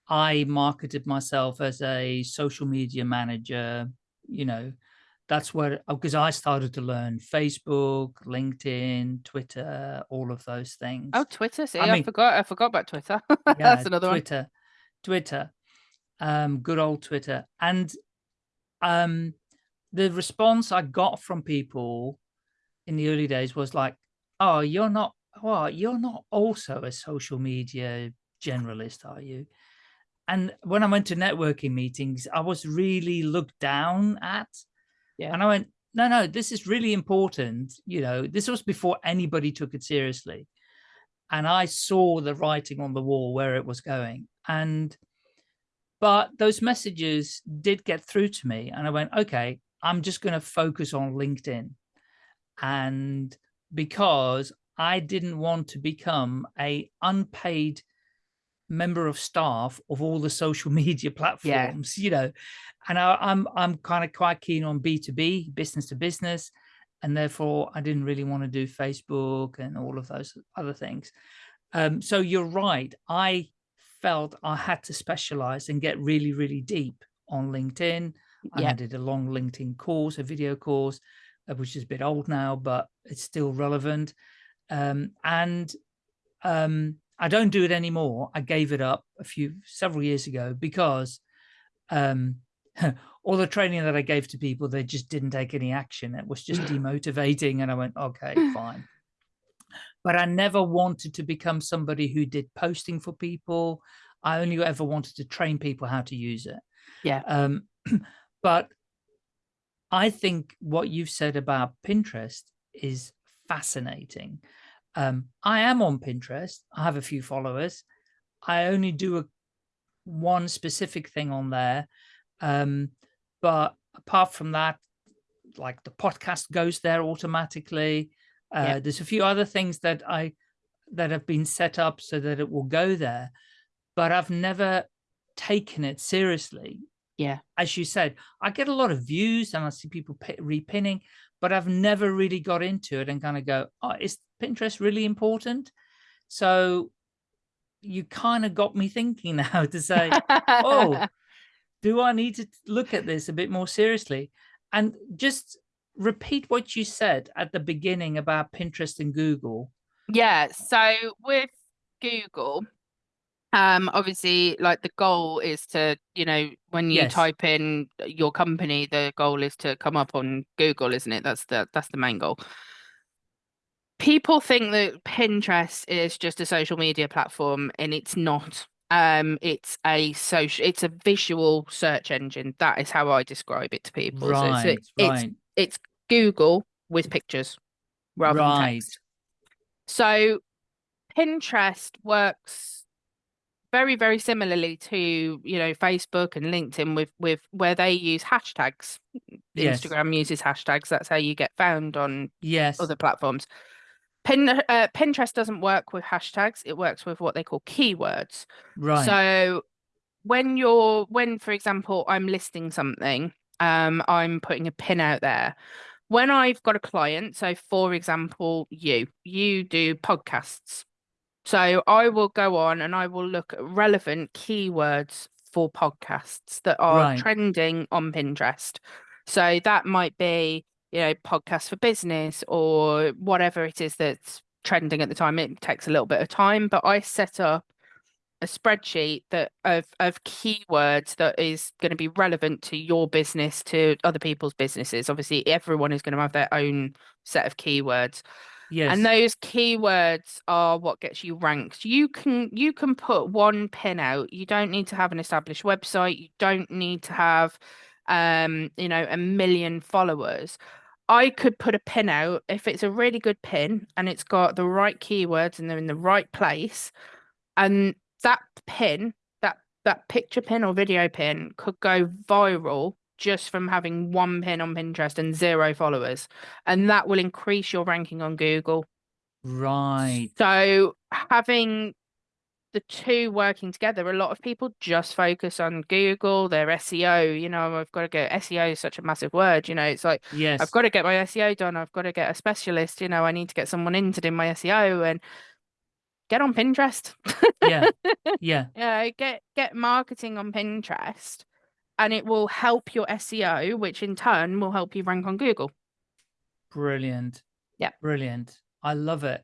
I marketed myself as a social media manager, you know, that's where because I started to learn Facebook, LinkedIn, Twitter, all of those things. Oh, Twitter. See, I I, mean- forgot. I forgot about Twitter. yeah, That's another one. Twitter, Twitter, um, good old Twitter, and um, the response I got from people in the early days was like, "Oh, you're not, well, you're not also a social media generalist, are you?" And when I went to networking meetings, I was really looked down at, Yeah. and I went, "No, no, this is really important." You know, this was before anybody took it seriously and I saw the writing on the wall where it was going. And but those messages did get through to me, and I went, okay, I'm just going to focus on LinkedIn, and because I didn't want to become a unpaid member of staff of all the social media platforms, you know, and I, I'm I'm kind of quite keen on B two B, business to business, and therefore I didn't really want to do Facebook and all of those other things. Um, so you're right. I felt I had to specialize and get really, really deep on LinkedIn. And I did a long LinkedIn course, a video course, uh, which is a bit old now, but it's still relevant. Um, and um, I don't do it anymore. I gave it up a few several years ago because um, all the training that I gave to people, they just didn't take any action. It was just demotivating, and I went, okay, fine. But I never wanted to become somebody who did posting for people. I only ever wanted to train people how to use it. Yeah. Um, but I think what you've said about Pinterest is fascinating. Um, I am on Pinterest. I have a few followers. I only do a one specific thing on there. Um, but apart from that, like the podcast goes there automatically. Uh, Yeah. There's a few other things that I that have been set up so that it will go there, but I've never taken it seriously. Yeah. As you said, I get a lot of views and I see people repinning, but I've never really got into it and kind of go, oh, is Pinterest really important? So you kind of got me thinking now to say, oh, do I need to look at this a bit more seriously? And just repeat what you said at the beginning about Pinterest and Google. Yeah, so with Google, um, obviously, like the goal is to, you know, when you Yes. type in your company, the goal is to come up on Google, isn't it? That's the that's the main goal. People think that Pinterest is just a social media platform, and it's not. Um, it's a social, it's a visual search engine. That is how I describe it to people. So it's, Right, it's right, it's Google with pictures rather than right. text. So Pinterest works very, very similarly to, you know, Facebook and LinkedIn with with where they use hashtags. Yes. Instagram uses hashtags. That's how you get found on Yes. other platforms. Pin, uh, Pinterest doesn't work with hashtags. It works with what they call keywords. Right. So when you're when, for example, I'm listing something, um, I'm putting a pin out there. When I've got a client, so for example, you, you do podcasts. So I will go on and I will look at relevant keywords for podcasts that are Right. trending on Pinterest. So that might be, you know, podcast for business or whatever it is that's trending at the time. It takes a little bit of time, but I set up a spreadsheet that of of keywords that is going to be relevant to your business to other people's businesses obviously everyone is going to have their own set of keywords yes. and those keywords are what gets you ranked. You can you can put one pin out. You don't need to have an established website. You don't need to have um you know a million followers. I could put a pin out. If it's a really good pin and it's got the right keywords and they're in the right place and that pin that that picture pin or video pin could go viral just from having one pin on Pinterest and zero followers and that will increase your ranking on Google right. so having the two working together a lot of people just focus on Google their SEO you know I've got to go SEO is such a massive word you know it's like Yes. I've got to get my SEO done I've got to get a specialist you know I need to get someone in to do my SEO and get on Pinterest Yeah. Yeah. yeah, get get marketing on Pinterest and it will help your SEO, which in turn will help you rank on Google. Brilliant. Yeah. Brilliant. I love it.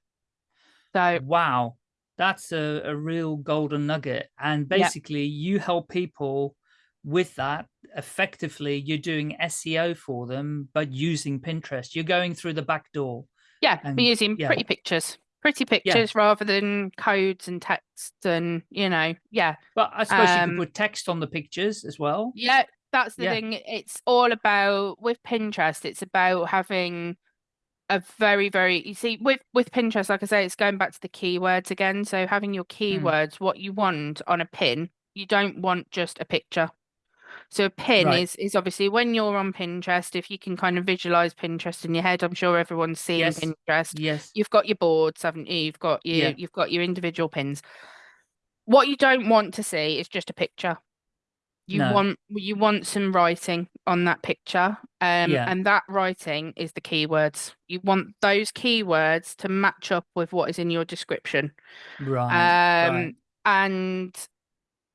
So Wow. That's a, a real golden nugget. And basically you help people with that effectively. You're doing SEO for them, but using Pinterest. You're going through the back door. yeah, And- we're using yeah. pretty pictures. Pretty pictures rather than codes and text and you know, yeah. But I suppose you Um, could put text on the pictures as well. Yeah, that's the Yeah. thing. It's all about with Pinterest, it's about having a very, very you see with with Pinterest, like I say, it's going back to the keywords again. So having your keywords, what you want on a pin, you don't want just a picture. So a pin Right. is is obviously when you're on Pinterest, if you can kind of visualize Pinterest in your head, I'm sure everyone's seen Yes. Pinterest. Yes. You've got your boards, haven't you? You've got your Yeah. you've got your individual pins. What you don't want to see is just a picture. You No. want you want some writing on that picture. Um Yeah. and that writing is the keywords. You want those keywords to match up with what is in your description. Right. Um right. and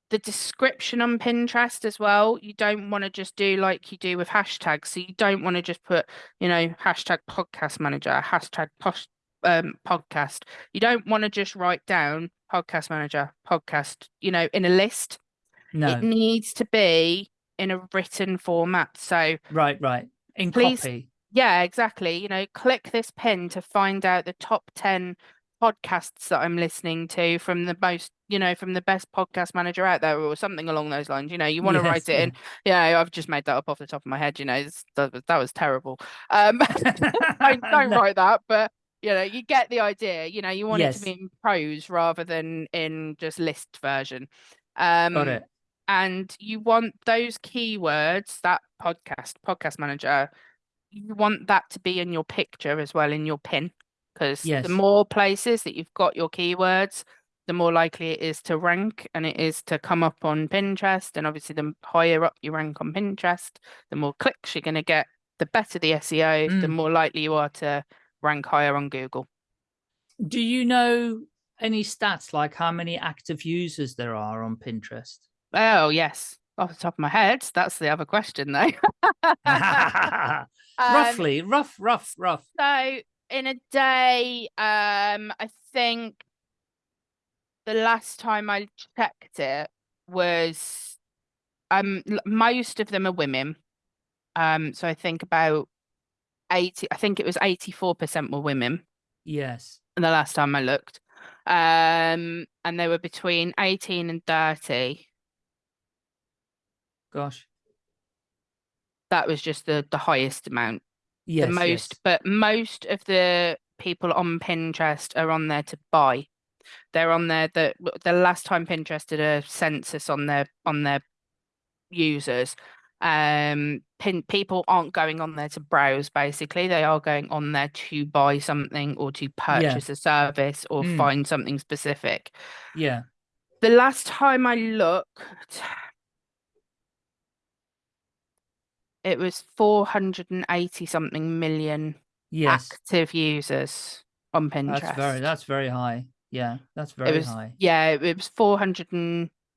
the description on Pinterest as well, you don't want to just do like you do with hashtags. So you don't want to just put, you know, hashtag podcast manager, hashtag posh, um, podcast. You don't want to just write down podcast manager, podcast, you know, in a list. No. It needs to be in a written format. So Right. Right. In Please- copy. yeah, exactly. You know, click this pin to find out the top 10 podcasts that I'm listening to from the most, you know, from the best podcast manager out there or something along those lines. You know, you want to Yes, write it in. Yeah, I've just made that up off the top of my head. You know, it's, that, was- that was terrible. Um, don't, don't No. write that, but you know, you get the idea. You know, you want it to be in prose rather than in just list version. Um, Got it. and you want those keywords that podcast podcast manager you want that to be in your picture as well in your pin because Yes. the more places that you've got your keywords the more likely it is to rank and it is to come up on Pinterest and obviously the higher up you rank on Pinterest the more clicks you're going to get the better the SEO the Mm. more likely you are to rank higher on Google Do you know any stats like how many active users there are on Pinterest? oh yes off the top of my head that's the other question though Um, Roughly, rough, rough, rough. So in a day, um, I think the last time I checked it was um most of them are women. Um, so I think about 80, I think it was 84% were women Yes. And the last time I looked. Um, and they were between 18 and 30. Gosh. That was just the the highest amount. Yes. the most, yes. but most of the people on Pinterest are on there to buy. They're on there that the last time Pinterest did a census on their on their users, um, pin people aren't going on there to browse basically they are going on there to buy something or to purchase a service or Mm. find something specific Yeah. the last time i looked it was 480 something million Yes. active users on pinterest That's very that's very high. Yeah, that's very it was- high. yeah it was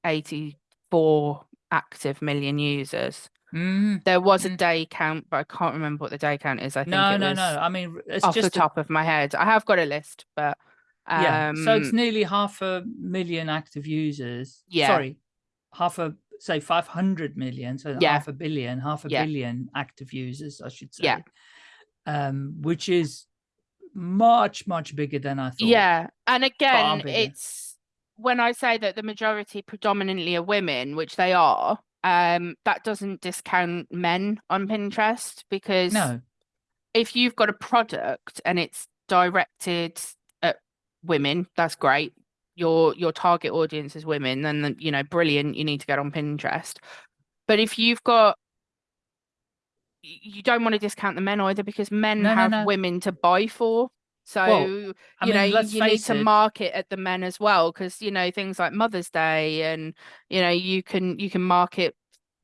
484 active million users Mm. there was a Mm. day count but i can't remember what the day count is i think No, no, no. I mean, it's off just the a- top of my head. I have got a list, but um, yeah. So it's nearly half a million active users. Yeah. Sorry, half a say five hundred million. So Yeah. half a billion, half a Yeah. billion active users, I should say. Yeah. Um, which is much much bigger than I thought. yeah. And again, it's when I say that the majority predominantly are women, which they are. Um, that doesn't discount men on Pinterest because No. if you've got a product and it's directed at women, that's great. Your your target audience is women, then you know, brilliant. You need to get on Pinterest. But if you've got you don't want to discount the men either because men No, no, have no. women to buy for. So Well, you mean, know let's you need to it. market at the men as well because you know things like Mother's Day and you know you can you can market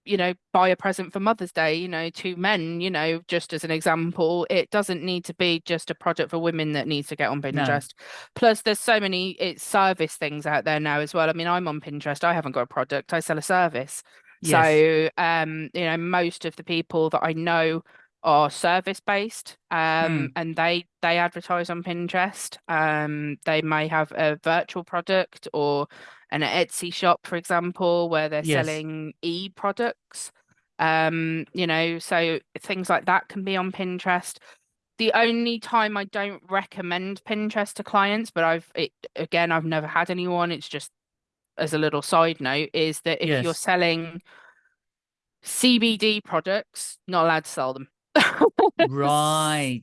you know buy a present for Mother's Day you know to men you know just as an example it doesn't need to be just a product for women that needs to get on Pinterest. Plus there's so many it's service things out there now as well. I mean I'm on Pinterest I haven't got a product I sell a service. Yes. so um you know most of the people that I know are service based um Hmm. and they they advertise on Pinterest. Um they may have a virtual product or an Etsy shop for example where they're Yes. selling e products um you know so things like that can be on Pinterest the only time I don't recommend Pinterest to clients but I've it again I've never had anyone it's just as a little side note is that if you're selling CBD products not allowed to sell them right.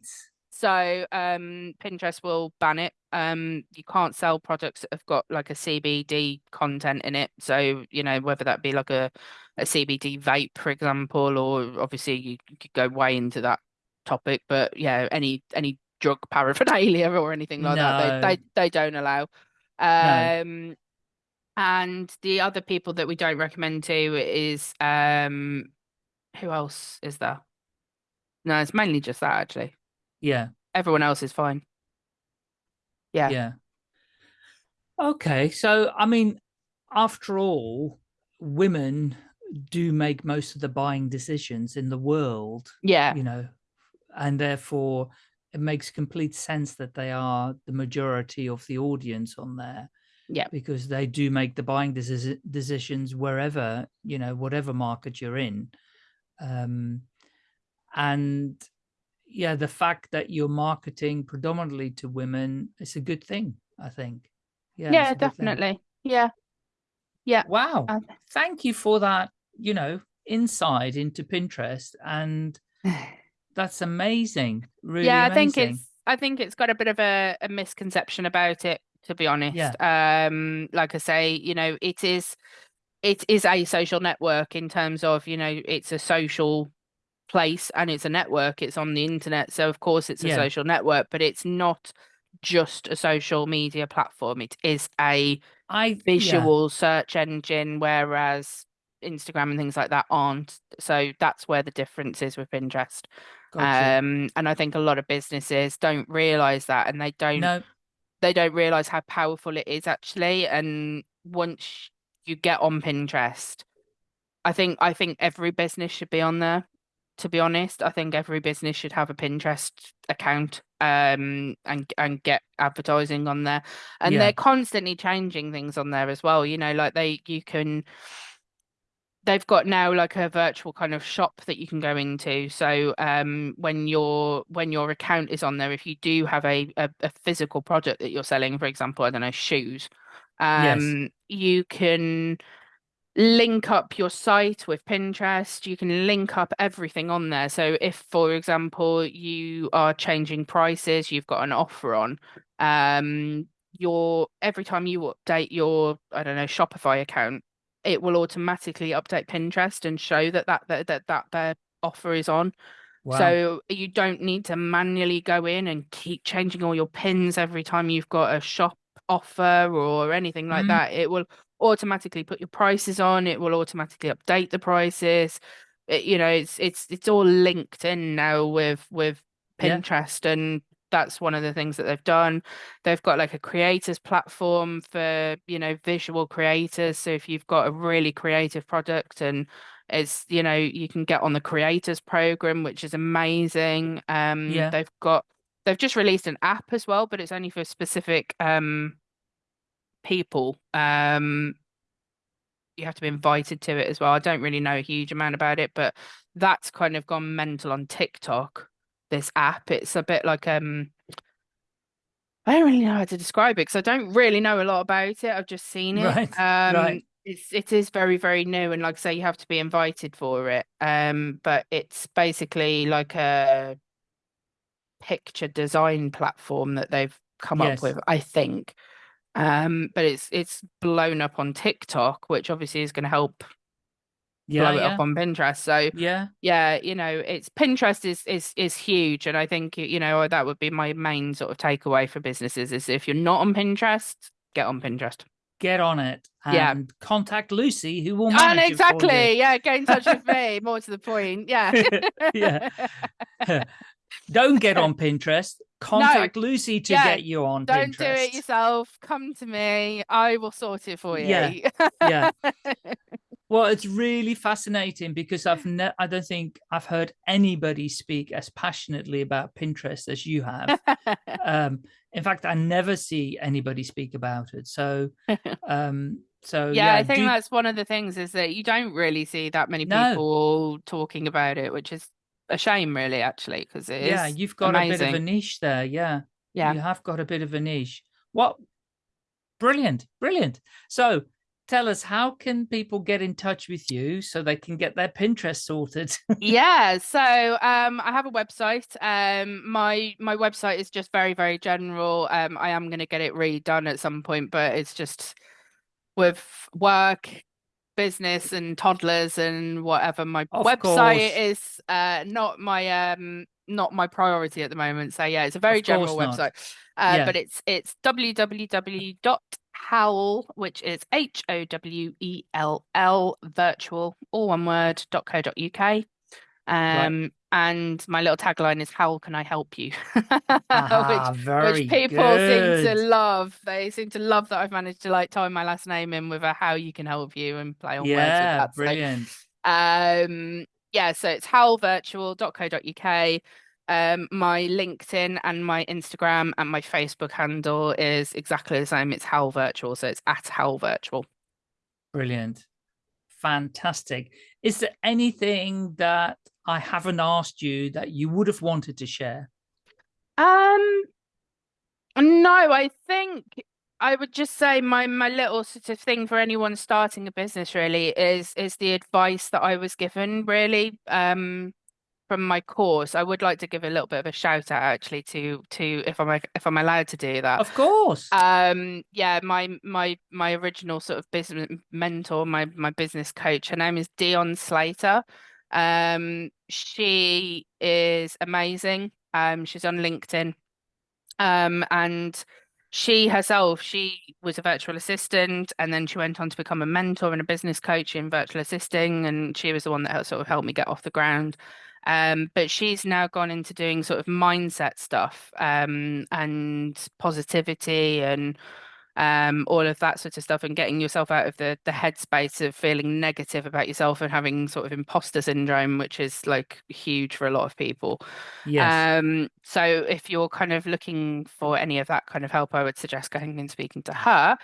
so um Pinterest will ban it. Um you can't sell products that have got like a CBD content in it. So, you know, whether that be like a, a CBD vape, for example, or obviously you could go way into that topic, but yeah, any any drug paraphernalia or anything like that, they, they they don't allow. Um and the other people that we don't recommend to is um who else is there? No, it's mainly just that actually Yeah. everyone else is fine. Yeah. Yeah. Okay. So, I mean, after all, women do make most of the buying decisions in the world, Yeah. you know, and therefore it makes complete sense that they are the majority of the audience on there. Yeah. Because they do make the buying deci- decisions wherever, you know, whatever market you're in. Um, and yeah, the fact that you're marketing predominantly to women is a good thing, I think. Yeah, Yeah, it's a good thing. definitely. Yeah. Yeah. Wow. Uh, Thank you for that, you know, insight into Pinterest. And that's amazing. Really yeah, I amazing. think it's I think it's got a bit of a, a misconception about it, to be honest. Yeah. Um, like I say, you know, it is it is a social network in terms of, you know, it's a social place and it's a network, it's on the internet. So of course it's a Yeah. social network, but it's not just a social media platform. It is a I yeah, visual search engine, whereas Instagram and things like that aren't. So that's where the difference is with Pinterest. gotcha. Um, and I think a lot of businesses don't realize that, and they don't no, they don't realize how powerful it is actually. And once you get on Pinterest, I think I think every business should be on there. To be honest, I think every business should have a Pinterest account um and and get advertising on there. And Yeah. they're constantly changing things on there as well. You know, like they you can they've got now like a virtual kind of shop that you can go into so um when your when your account is on there if you do have a, a, a physical product that you're selling for example i don't know shoes Yes. um you can link up your site with pinterest you can link up everything on there so if for example you are changing prices you've got an offer on um your every time you update your i don't know shopify account it will automatically update Pinterest and show that that that that, that their offer is on. Wow. So you don't need to manually go in and keep changing all your pins every time you've got a shop offer or anything like Mm. that. It will automatically put your prices on. It will automatically update the prices. It, you know, it's it's it's all linked in now with with Yeah. Pinterest, and that's one of the things that they've done. They've got like a creators platform for you know visual creators. So if you've got a really creative product and it's you know you can get on the creators program, which is amazing. Um, Yeah. they've got they've just released an app as well, but it's only for specific um people. Um, you have to be invited to it as well. I don't really know a huge amount about it, but that's kind of gone mental on TikTok. This app, it's a bit like um, I don't really know how to describe it because I don't really know a lot about it. I've just seen it. Right, Um, right. it's it is very very new, and like I say, you have to be invited for it. Um, but it's basically like a picture design platform that they've come Yes. up with, I think. Um, but it's it's blown up on TikTok, which obviously is going to help yeah, blow it yeah, up on Pinterest. So yeah. yeah, you know, it's Pinterest is is is huge, and I think you know that would be my main sort of takeaway for businesses is if you're not on Pinterest, get on Pinterest. Get on it and Yeah. contact Lucy, who will And manage it for exactly, yeah, get in touch with me. More to the point, yeah. Yeah. Don't get on Pinterest. Contact Lucy to Yeah. get you on Don't Pinterest. do it yourself. Come to me. I will sort it for you. Yeah. yeah. Well, it's really fascinating because I've ne- I don't think I've heard anybody speak as passionately about Pinterest as you have. um, in fact, I never see anybody speak about it. So, um, so yeah, yeah, I think do- that's one of the things is that you don't really see that many No. people talking about it, which is a shame, really, actually, because it is. yeah, you've got a bit of a niche there. Yeah, Yeah. you have got a bit of a niche. What? Brilliant, brilliant. So, tell us, how can people get in touch with you so they can get their Pinterest sorted? yeah so um i have a website um my my website is just very very general um i am going to get it redone at some point but it's just with work business and toddlers and whatever my Of website course. is uh not my um not my priority at the moment so yeah it's a very Of general website uh Yeah. but it's it's www.howell which is h o w e l l virtual all one word dot co dot uk um and my little tagline is how can i help you Ah, which which people seem to love. They seem to love that I've managed to like tie my last name in with a how you can help you and play on words with Yeah, that. So, brilliant. um, yeah, so it's howellvirtual.co.uk. Um, my LinkedIn and my Instagram and my Facebook handle is exactly the same. It's Howell Virtual, so it's at Howell Virtual. Brilliant. Fantastic. Is there anything that I haven't asked you that you would have wanted to share? Um, no, I think I would just say my my little sort of thing for anyone starting a business really is is the advice that I was given really um from my course. I would like to give a little bit of a shout out actually to to if I'm if I'm allowed to do that. Of course. Um yeah, my my my original sort of business mentor, my my business coach, her name is Dion Slater. Um she is amazing. Um she's on LinkedIn. Um and she herself, she was a virtual assistant and then she went on to become a mentor and a business coach in virtual assisting and she was the one that sort of helped me get off the ground. Um, but she's now gone into doing sort of mindset stuff um, and positivity and um, all of that sort of stuff and getting yourself out of the the headspace of feeling negative about yourself and having sort of imposter syndrome, which is like huge for a lot of people. yes. Um, so if you're kind of looking for any of that kind of help, I would suggest going and speaking to her.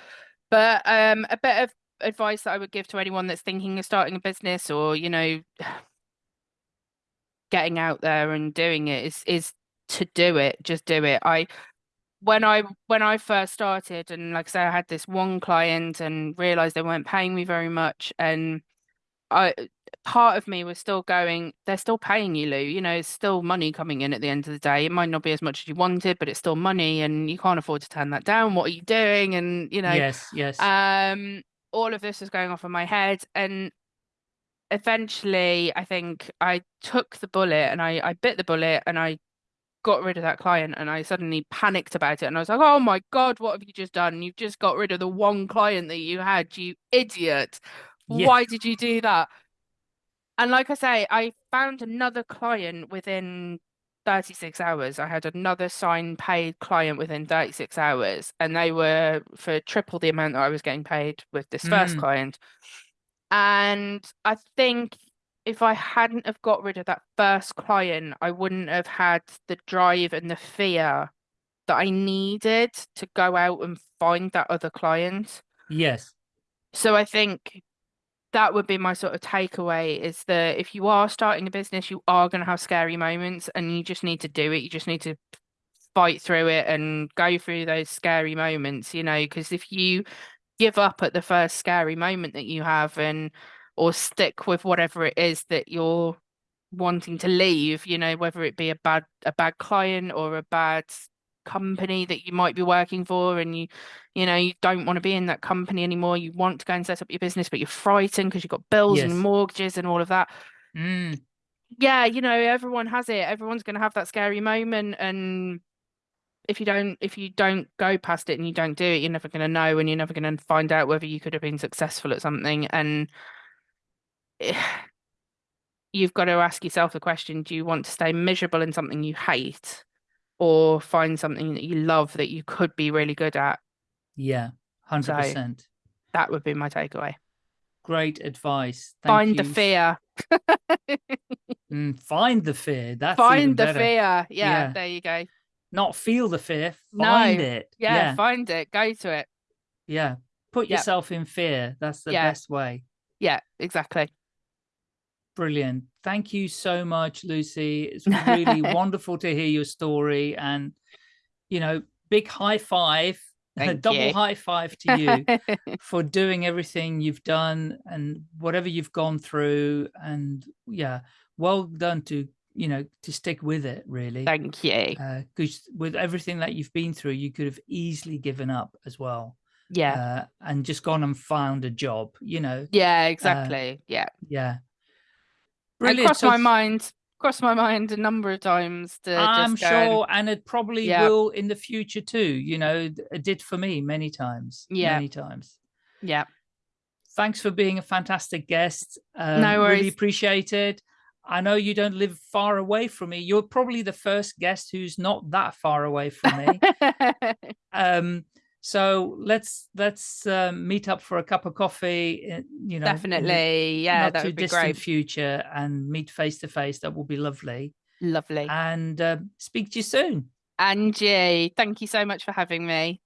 But um, a bit of advice that I would give to anyone that's thinking of starting a business or, you know, getting out there and doing it is is to do it. Just do it. I when I when I first started and like I say I had this one client and realized they weren't paying me very much and I part of me was still going, they're still paying you, Lou. You know, it's still money coming in at the end of the day. It might not be as much as you wanted, but it's still money and you can't afford to turn that down. What are you doing? And you know, yes, yes. um, all of this was going off in my head. And eventually I think I took the bullet and I, I bit the bullet and I got rid of that client and I suddenly panicked about it and I was like, oh my God, what have you just done? You've just got rid of the one client that you had, you idiot. Yeah. Why did you do that? And like I say, I found another client within 36 hours. I had another signed paid client within 36 hours, and they were for triple the amount that I was getting paid with this first Mm. client. And I think if I hadn't have got rid of that first client, I wouldn't have had the drive and the fear that I needed to go out and find that other client. Yes. So I think that would be my sort of takeaway is that if you are starting a business, you are going to have scary moments and you just need to do it. You just need to fight through it and go through those scary moments, you know, because if you give up at the first scary moment that you have and or stick with whatever it is that you're wanting to leave, you know, whether it be a bad a bad client or a bad company that you might be working for and you you know you don't want to be in that company anymore you want to go and set up your business but you're frightened because you've got bills Yes. and mortgages and all of that Mm. yeah you know everyone has it everyone's going to have that scary moment and if you don't if you don't go past it and you don't do it you're never going to know and you're never going to find out whether you could have been successful at something and you've got to ask yourself the question do you want to stay miserable in something you hate or find something that you love that you could be really good at Yeah. Hundred percent. that would be my takeaway Great advice. Thank find the fear Mm, find the fear. That's find the better. fear yeah, Yeah. there you go Not feel the fear. No. Find it. yeah, Yeah. find it go to it yeah. Put yourself in fear. That's the Yeah. best way. yeah exactly Brilliant. Thank you so much, Lucy. It's really wonderful to hear your story and, you know, big high five, a Thank double you. high five to you for doing everything you've done and whatever you've gone through. And yeah, well done to, you know, to stick with it really. thank you Because with everything that you've been through, you could have easily given up as well yeah uh, and just gone and found a job, you know. yeah exactly yeah Yeah. It crossed So my mind crossed my mind a number of times to I'm just go and- sure, and it probably Yeah. will in the future too. You know, it did for me many times. Yeah. many times. yeah Thanks for being a fantastic guest. Um, No Really worries. appreciate it. I know you don't live far away from me. You're probably the first guest who's not that far away from me. um, so let's let's um, meet up for a cup of coffee. uh, You know, in the definitely yeah not that too would be distant great future, and meet face to face. That will be lovely. lovely And uh, speak to you soon. angie thank you so much for having me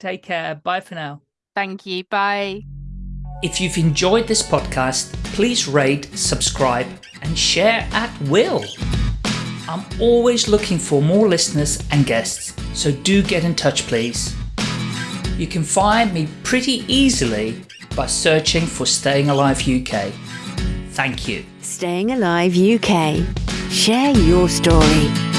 Take care. Bye for now. thank you bye If you've enjoyed this podcast, please rate, subscribe, and share at will. I'm always looking for more listeners and guests, so do get in touch, please. You can find me pretty easily by searching for Staying Alive UK. Thank you. Staying Alive UK. Share your story.